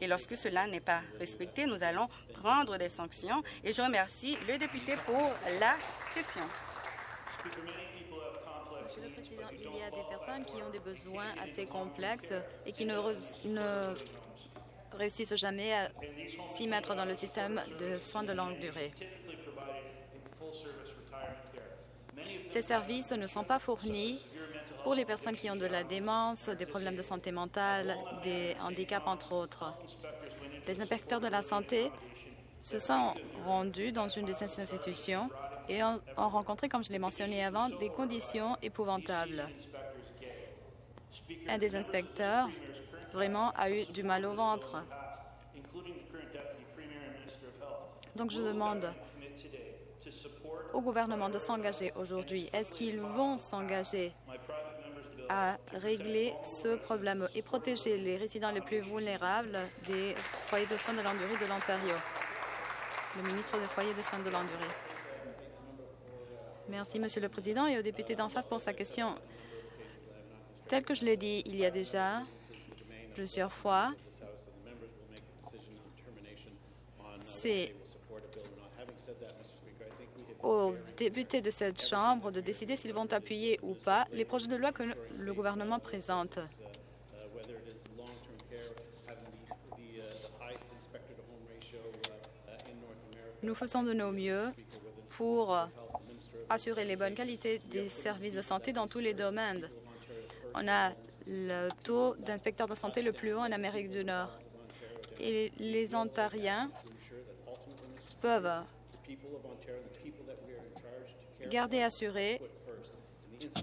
Speaker 2: Et lorsque cela n'est pas respecté, nous allons prendre des sanctions. Et je remercie le député pour la question.
Speaker 3: Monsieur le Président, il y a des personnes qui ont des besoins assez complexes et qui ne, ne réussissent jamais à s'y mettre dans le système de soins de longue durée. Ces services ne sont pas fournis pour les personnes qui ont de la démence, des problèmes de santé mentale, des handicaps, entre autres. Les inspecteurs de la santé se sont rendus dans une de ces institutions et ont, rencontré, comme je l'ai mentionné avant, des conditions épouvantables. Un des inspecteurs vraiment a eu du mal au ventre. Donc je demande au gouvernement de s'engager aujourd'hui. Est-ce qu'ils vont s'engager à régler ce problème et protéger les résidents les plus vulnérables des foyers de soins de longue durée de l'Ontario? Le ministre des Foyers de soins de longue durée. Merci, Monsieur le Président, et au député d'en face pour sa question. Tel que je l'ai dit il y a déjà plusieurs fois, c'est aux députés de cette Chambre de décider s'ils vont appuyer ou pas les projets de loi que le gouvernement présente. Nous faisons de nos mieux pour assurer les bonnes qualités des services de santé dans tous les domaines. On a le taux d'inspecteurs de santé le plus haut en Amérique du Nord. Et les Ontariens peuvent garder assuré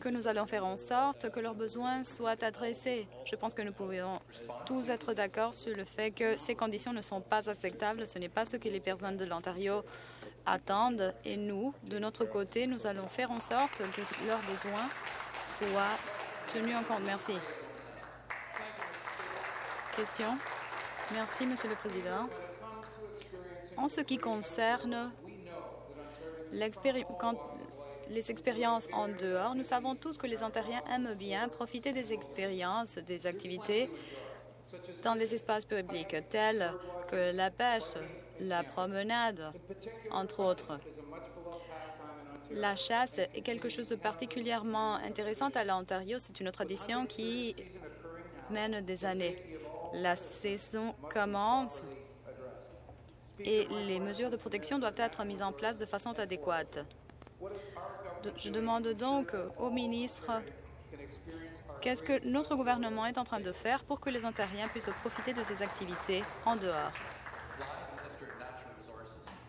Speaker 3: que nous allons faire en sorte que leurs besoins soient adressés. Je pense que nous pouvons tous être d'accord sur le fait que ces conditions ne sont pas acceptables. Ce n'est pas ce que les personnes de l'Ontario attendent. Et nous, de notre côté, nous allons faire en sorte que leurs besoins soient tenus en compte. Merci. Question? Merci, Monsieur le Président. En ce qui concerne les expériences en dehors, nous savons tous que les Ontariens aiment bien profiter des expériences, des activités dans les espaces publics, telles que la pêche, la promenade, entre autres. La chasse est quelque chose de particulièrement intéressant à l'Ontario. C'est une tradition qui mène des années. La saison commence et les mesures de protection doivent être mises en place de façon adéquate. Je demande donc au ministre qu'est-ce que notre gouvernement est en train de faire pour que les Ontariens puissent profiter de ces activités en dehors?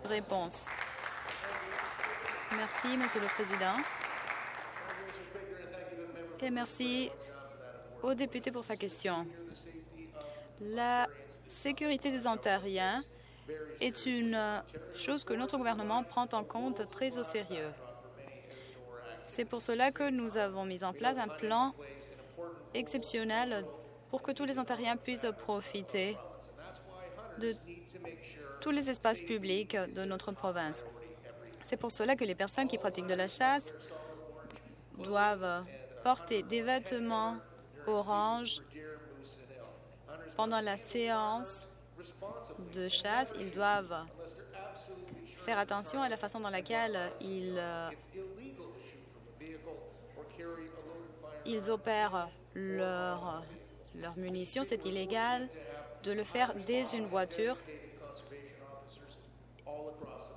Speaker 3: Réponse. Merci, Monsieur le Président. Et merci au député pour sa question. La sécurité des Ontariens est une chose que notre gouvernement prend en compte très au sérieux. C'est pour cela que nous avons mis en place un plan exceptionnel pour que tous les Ontariens puissent profiter de tous les espaces publics de notre province. C'est pour cela que les personnes qui pratiquent de la chasse doivent porter des vêtements orange pendant la séance de chasse. Ils doivent faire attention à la façon dans laquelle ils, ils opèrent leurs leur munitions. C'est illégal de le faire dès une voiture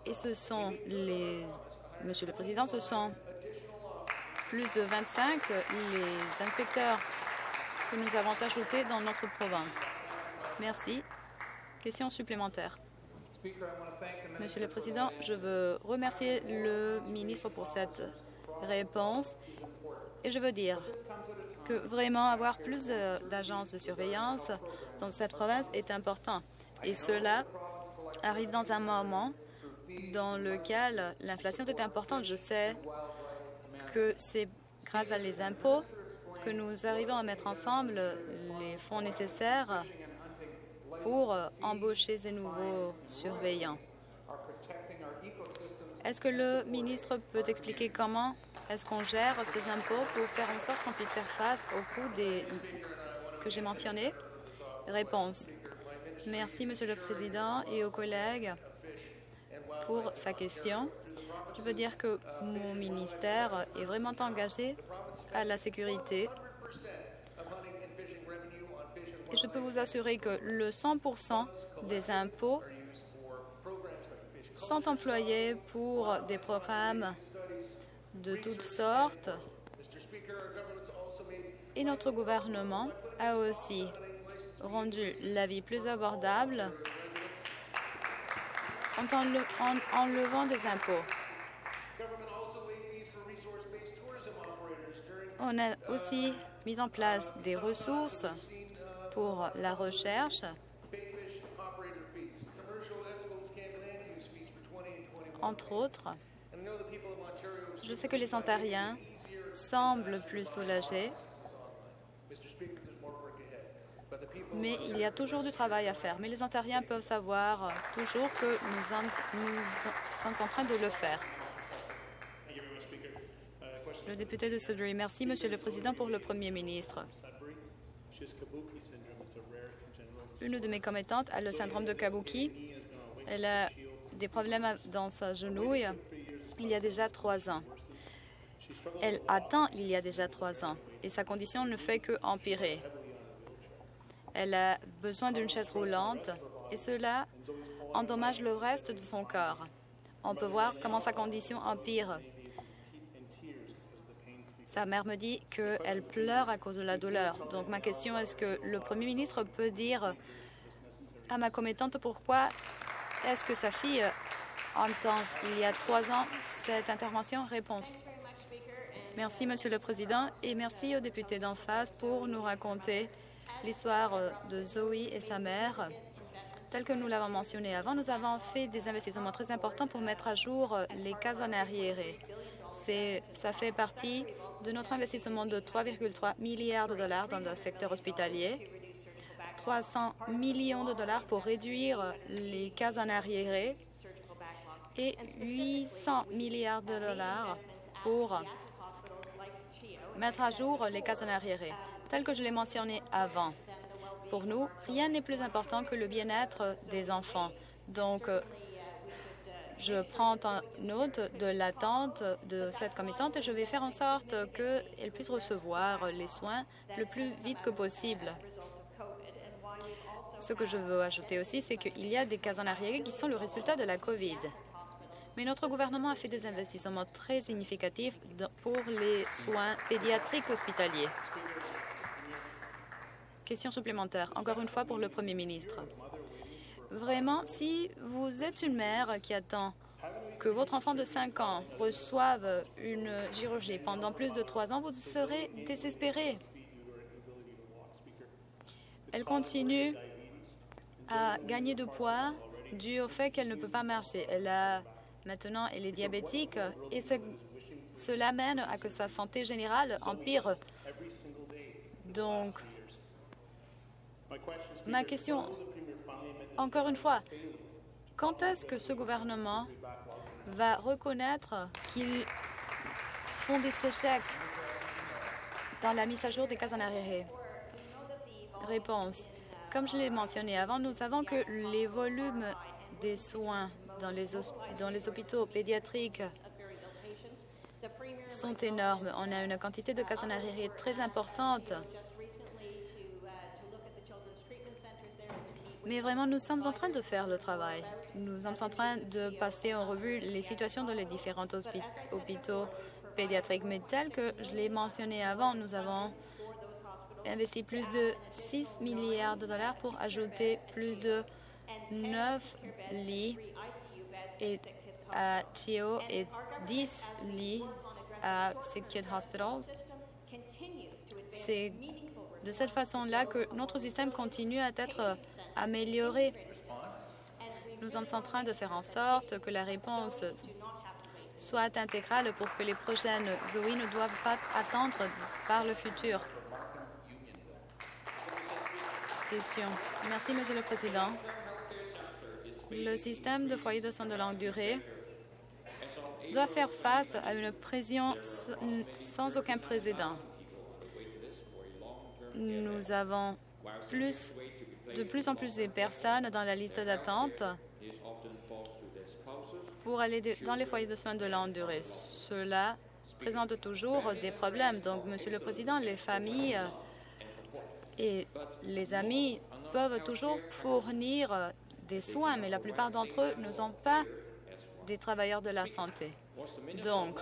Speaker 3: Et ce sont les... Monsieur le Président, ce sont plus de 25 les inspecteurs que nous avons ajoutés dans notre province. Merci. Question supplémentaire. Monsieur le Président, je veux remercier le ministre pour cette réponse et je veux dire que vraiment avoir plus d'agences de surveillance dans cette province est important. Et cela arrive dans un moment dans lequel l'inflation est importante. Je sais que c'est grâce à les impôts que nous arrivons à mettre ensemble les fonds nécessaires pour embaucher ces nouveaux surveillants. Est-ce que le ministre peut expliquer comment est-ce qu'on gère ces impôts pour faire en sorte qu'on puisse faire face aux coûts des... que j'ai mentionnés Réponse. Merci, Monsieur le Président, et aux collègues pour sa question. Je veux dire que mon ministère est vraiment engagé à la sécurité. Et je peux vous assurer que le 100 des impôts sont employés pour des programmes de toutes sortes. Et notre gouvernement a aussi rendu la vie plus abordable en enlevant des impôts. On a aussi mis en place des ressources pour la recherche entre autres. Je sais que les Ontariens semblent plus soulagés, mais il y a toujours du travail à faire. Mais les Ontariens peuvent savoir toujours que nous sommes, en train de le faire. Le député de Sudbury. Merci, Monsieur le Président, pour le Premier ministre. Une de mes commettantes a le syndrome de Kabuki. Elle a des problèmes dans sa genouille il y a déjà trois ans. Elle attend il y a déjà trois ans et sa condition ne fait que empirer. Elle a besoin d'une chaise roulante et cela endommage le reste de son corps. On peut voir comment sa condition empire. Sa mère me dit qu'elle pleure à cause de la douleur. Donc ma question est-ce que le Premier ministre peut dire à ma commettante pourquoi est-ce que sa fille entend il y a trois ans cette intervention? Réponse. Merci, Monsieur le Président, et merci aux députés d'en face pour nous raconter l'histoire de Zoe et sa mère. Tel que nous l'avons mentionné avant, nous avons fait des investissements très importants pour mettre à jour les cases en arriéré. Ça fait partie de notre investissement de 3,3 milliards de dollars dans le secteur hospitalier, 300 millions de dollars pour réduire les cases en arriéré et 800 milliards de dollars pour mettre à jour les cases en arriéré. Tel que je l'ai mentionné avant, pour nous, rien n'est plus important que le bien-être des enfants. Donc, je prends note de l'attente de cette commettante et je vais faire en sorte qu'elle puisse recevoir les soins le plus vite que possible. Ce que je veux ajouter aussi, c'est qu'il y a des cas en arrière qui sont le résultat de la COVID. Mais notre gouvernement a fait des investissements très significatifs pour les soins pédiatriques hospitaliers. Question supplémentaire, encore une fois pour le Premier ministre. Vraiment, si vous êtes une mère qui attend que votre enfant de 5 ans reçoive une chirurgie pendant plus de 3 ans, vous serez désespéré. Elle continue à gagner de poids dû au fait qu'elle ne peut pas marcher. Elle a Maintenant, elle est diabétique et cela mène à que sa santé générale empire. Donc, ma question, encore une fois, quand est-ce que ce gouvernement va reconnaître qu'ils font des échecs dans la mise à jour des cas en arrière? Réponse. Comme je l'ai mentionné avant, nous savons que les volumes des soins dans les, dans les hôpitaux pédiatriques sont énormes. On a une quantité de cas en très importante. Mais vraiment, nous sommes en train de faire le travail. Nous sommes en train de passer en revue les situations dans les différents hôpitaux pédiatriques. Mais tel que je l'ai mentionné avant, nous avons investi plus de 6 milliards de dollars pour ajouter plus de 9 lits et à CHIO et 10 lits à Sick Kid Hospitals. C'est de cette façon-là que notre système continue à être amélioré. Nous sommes en train de faire en sorte que la réponse soit intégrale pour que les prochaines OI ne doivent pas attendre par le futur. Merci, Monsieur le Président. Le système de foyer de soins de longue durée doit faire face à une pression sans aucun précédent. Nous avons de plus en plus de personnes dans la liste d'attente pour aller dans les foyers de soins de longue durée. Cela présente toujours des problèmes. Donc, Monsieur le Président, les familles et les amis peuvent toujours fournir des soins, mais la plupart d'entre eux ne sont pas des travailleurs de la santé. Donc,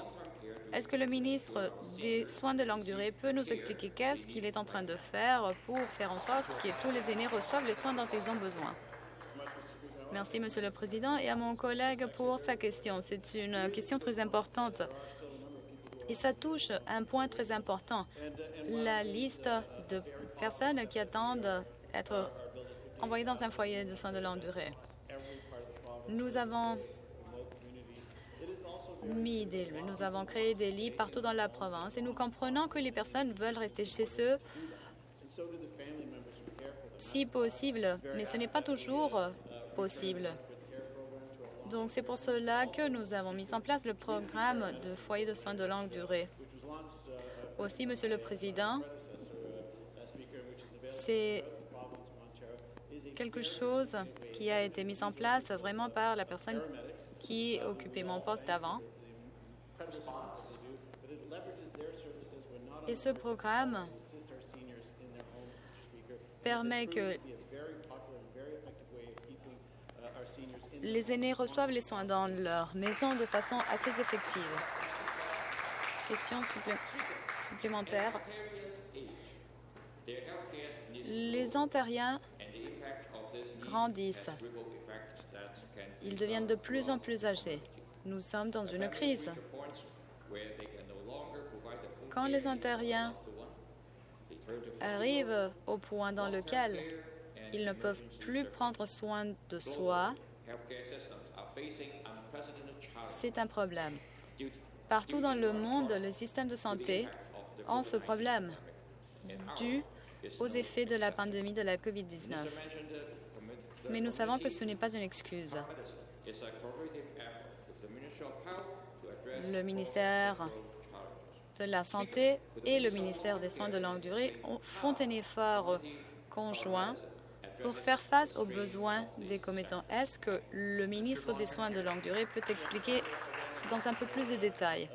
Speaker 3: est-ce que le ministre des Soins de longue durée peut nous expliquer qu'est-ce qu'il est en train de faire pour faire en sorte que tous les aînés reçoivent les soins dont ils ont besoin? Merci, Monsieur le Président, et à mon collègue pour sa question. C'est une question très importante et ça touche un point très important, la liste de personnes qui attendent être envoyées dans un foyer de soins de longue durée. Nous avons mis des, nous avons créé des lits partout dans la province et nous comprenons que les personnes veulent rester chez eux si possible, mais ce n'est pas toujours possible. Donc, c'est pour cela que nous avons mis en place le programme de foyer de soins de longue durée. Aussi, Monsieur le Président, c'est quelque chose qui a été mis en place vraiment par la personne qui occupait mon poste avant. Et ce programme permet que les aînés reçoivent les soins dans leur maison de façon assez effective. Question supplémentaire. Les ontariens grandissent. Ils deviennent de plus en plus âgés. Nous sommes dans une crise. Quand les ontariens arrivent au point dans lequel ils ne peuvent plus prendre soin de soi, c'est un problème. Partout dans le monde, le système de santé a ce problème dû aux effets de la pandémie de la COVID-19. Mais nous savons que ce n'est pas une excuse. Le ministère de la Santé et le ministère des Soins de longue durée font un effort conjoint pour faire face aux besoins des commettants. Est-ce que le ministre des Soins de longue durée peut expliquer dans un peu plus de détails?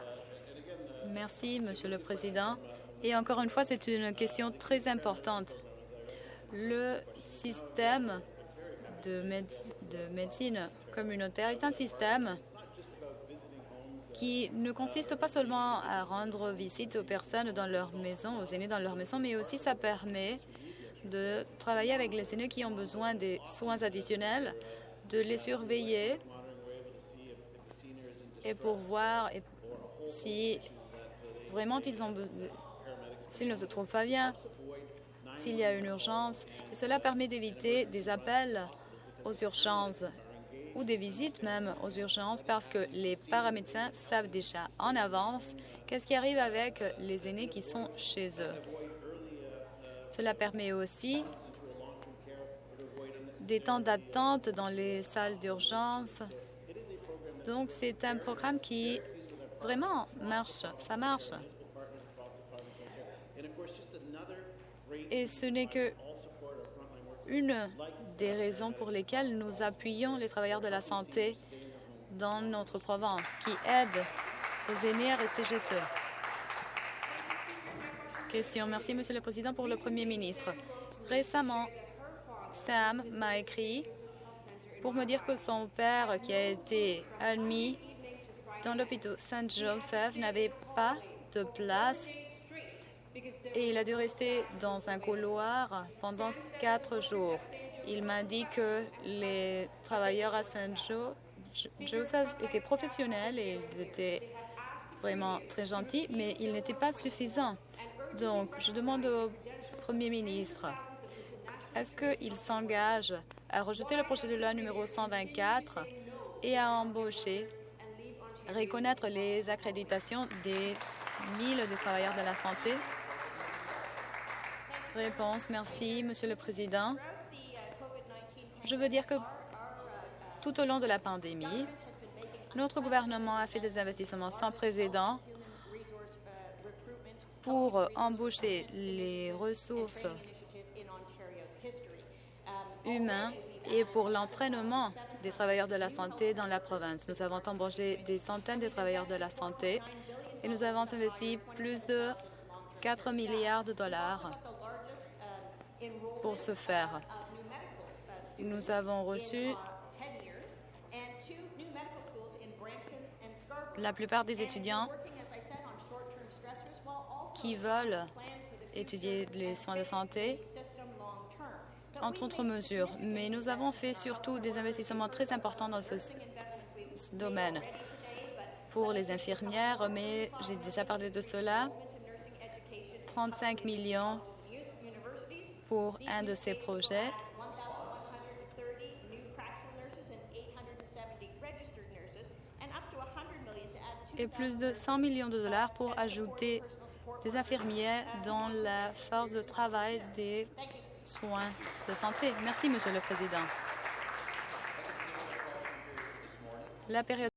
Speaker 3: Merci, Monsieur le Président. Et encore une fois, c'est une question très importante. Le système de, de médecine communautaire est un système qui ne consiste pas seulement à rendre visite aux personnes dans leur maison, aux aînés dans leur maison, mais aussi ça permet de travailler avec les aînés qui ont besoin des soins additionnels, de les surveiller et pour voir si vraiment ils ont s'ils ne se trouvent pas bien, s'il y a une urgence. Cela permet d'éviter des appels aux urgences ou des visites même aux urgences parce que les paramédecins savent déjà en avance qu'est-ce qui arrive avec les aînés qui sont chez eux. Cela permet aussi des temps d'attente dans les salles d'urgence. Donc, c'est un programme qui vraiment marche. Ça marche. Et ce n'est que une des raisons pour lesquelles nous appuyons les travailleurs de la santé dans notre province, qui aident aux aînés à rester chez eux. Question. Merci, Monsieur le Président, pour le Premier ministre. Récemment, Sam m'a écrit pour me dire que son père, qui a été admis dans l'hôpital Saint-Joseph, n'avait pas de place et il a dû rester dans un couloir pendant quatre jours. Il m'a dit que les travailleurs à Saint-Joseph étaient professionnels et ils étaient vraiment très gentils, mais il n'était pas suffisant. Donc, je demande au Premier ministre, est-ce qu'il s'engage à rejeter le projet de loi numéro 124 et à embaucher, reconnaître les accréditations des mille des travailleurs de la santé? Réponse, merci, Monsieur le Président. Je veux dire que tout au long de la pandémie, notre gouvernement a fait des investissements sans précédent pour embaucher les ressources humaines et pour l'entraînement des travailleurs de la santé dans la province. Nous avons embauché des centaines de travailleurs de la santé et nous avons investi plus de 4 milliards de dollars pour ce faire. Nous avons reçu la plupart des étudiants qui veulent étudier les soins de santé, entre autres mesures. Mais nous avons fait surtout des investissements très importants dans ce, ce domaine pour les infirmières, mais j'ai déjà parlé de cela. 35 millions pour un de ces projets. Et plus de 100 millions de dollars pour ajouter des infirmières dans la force de travail des soins de santé. Merci, Monsieur le Président. La période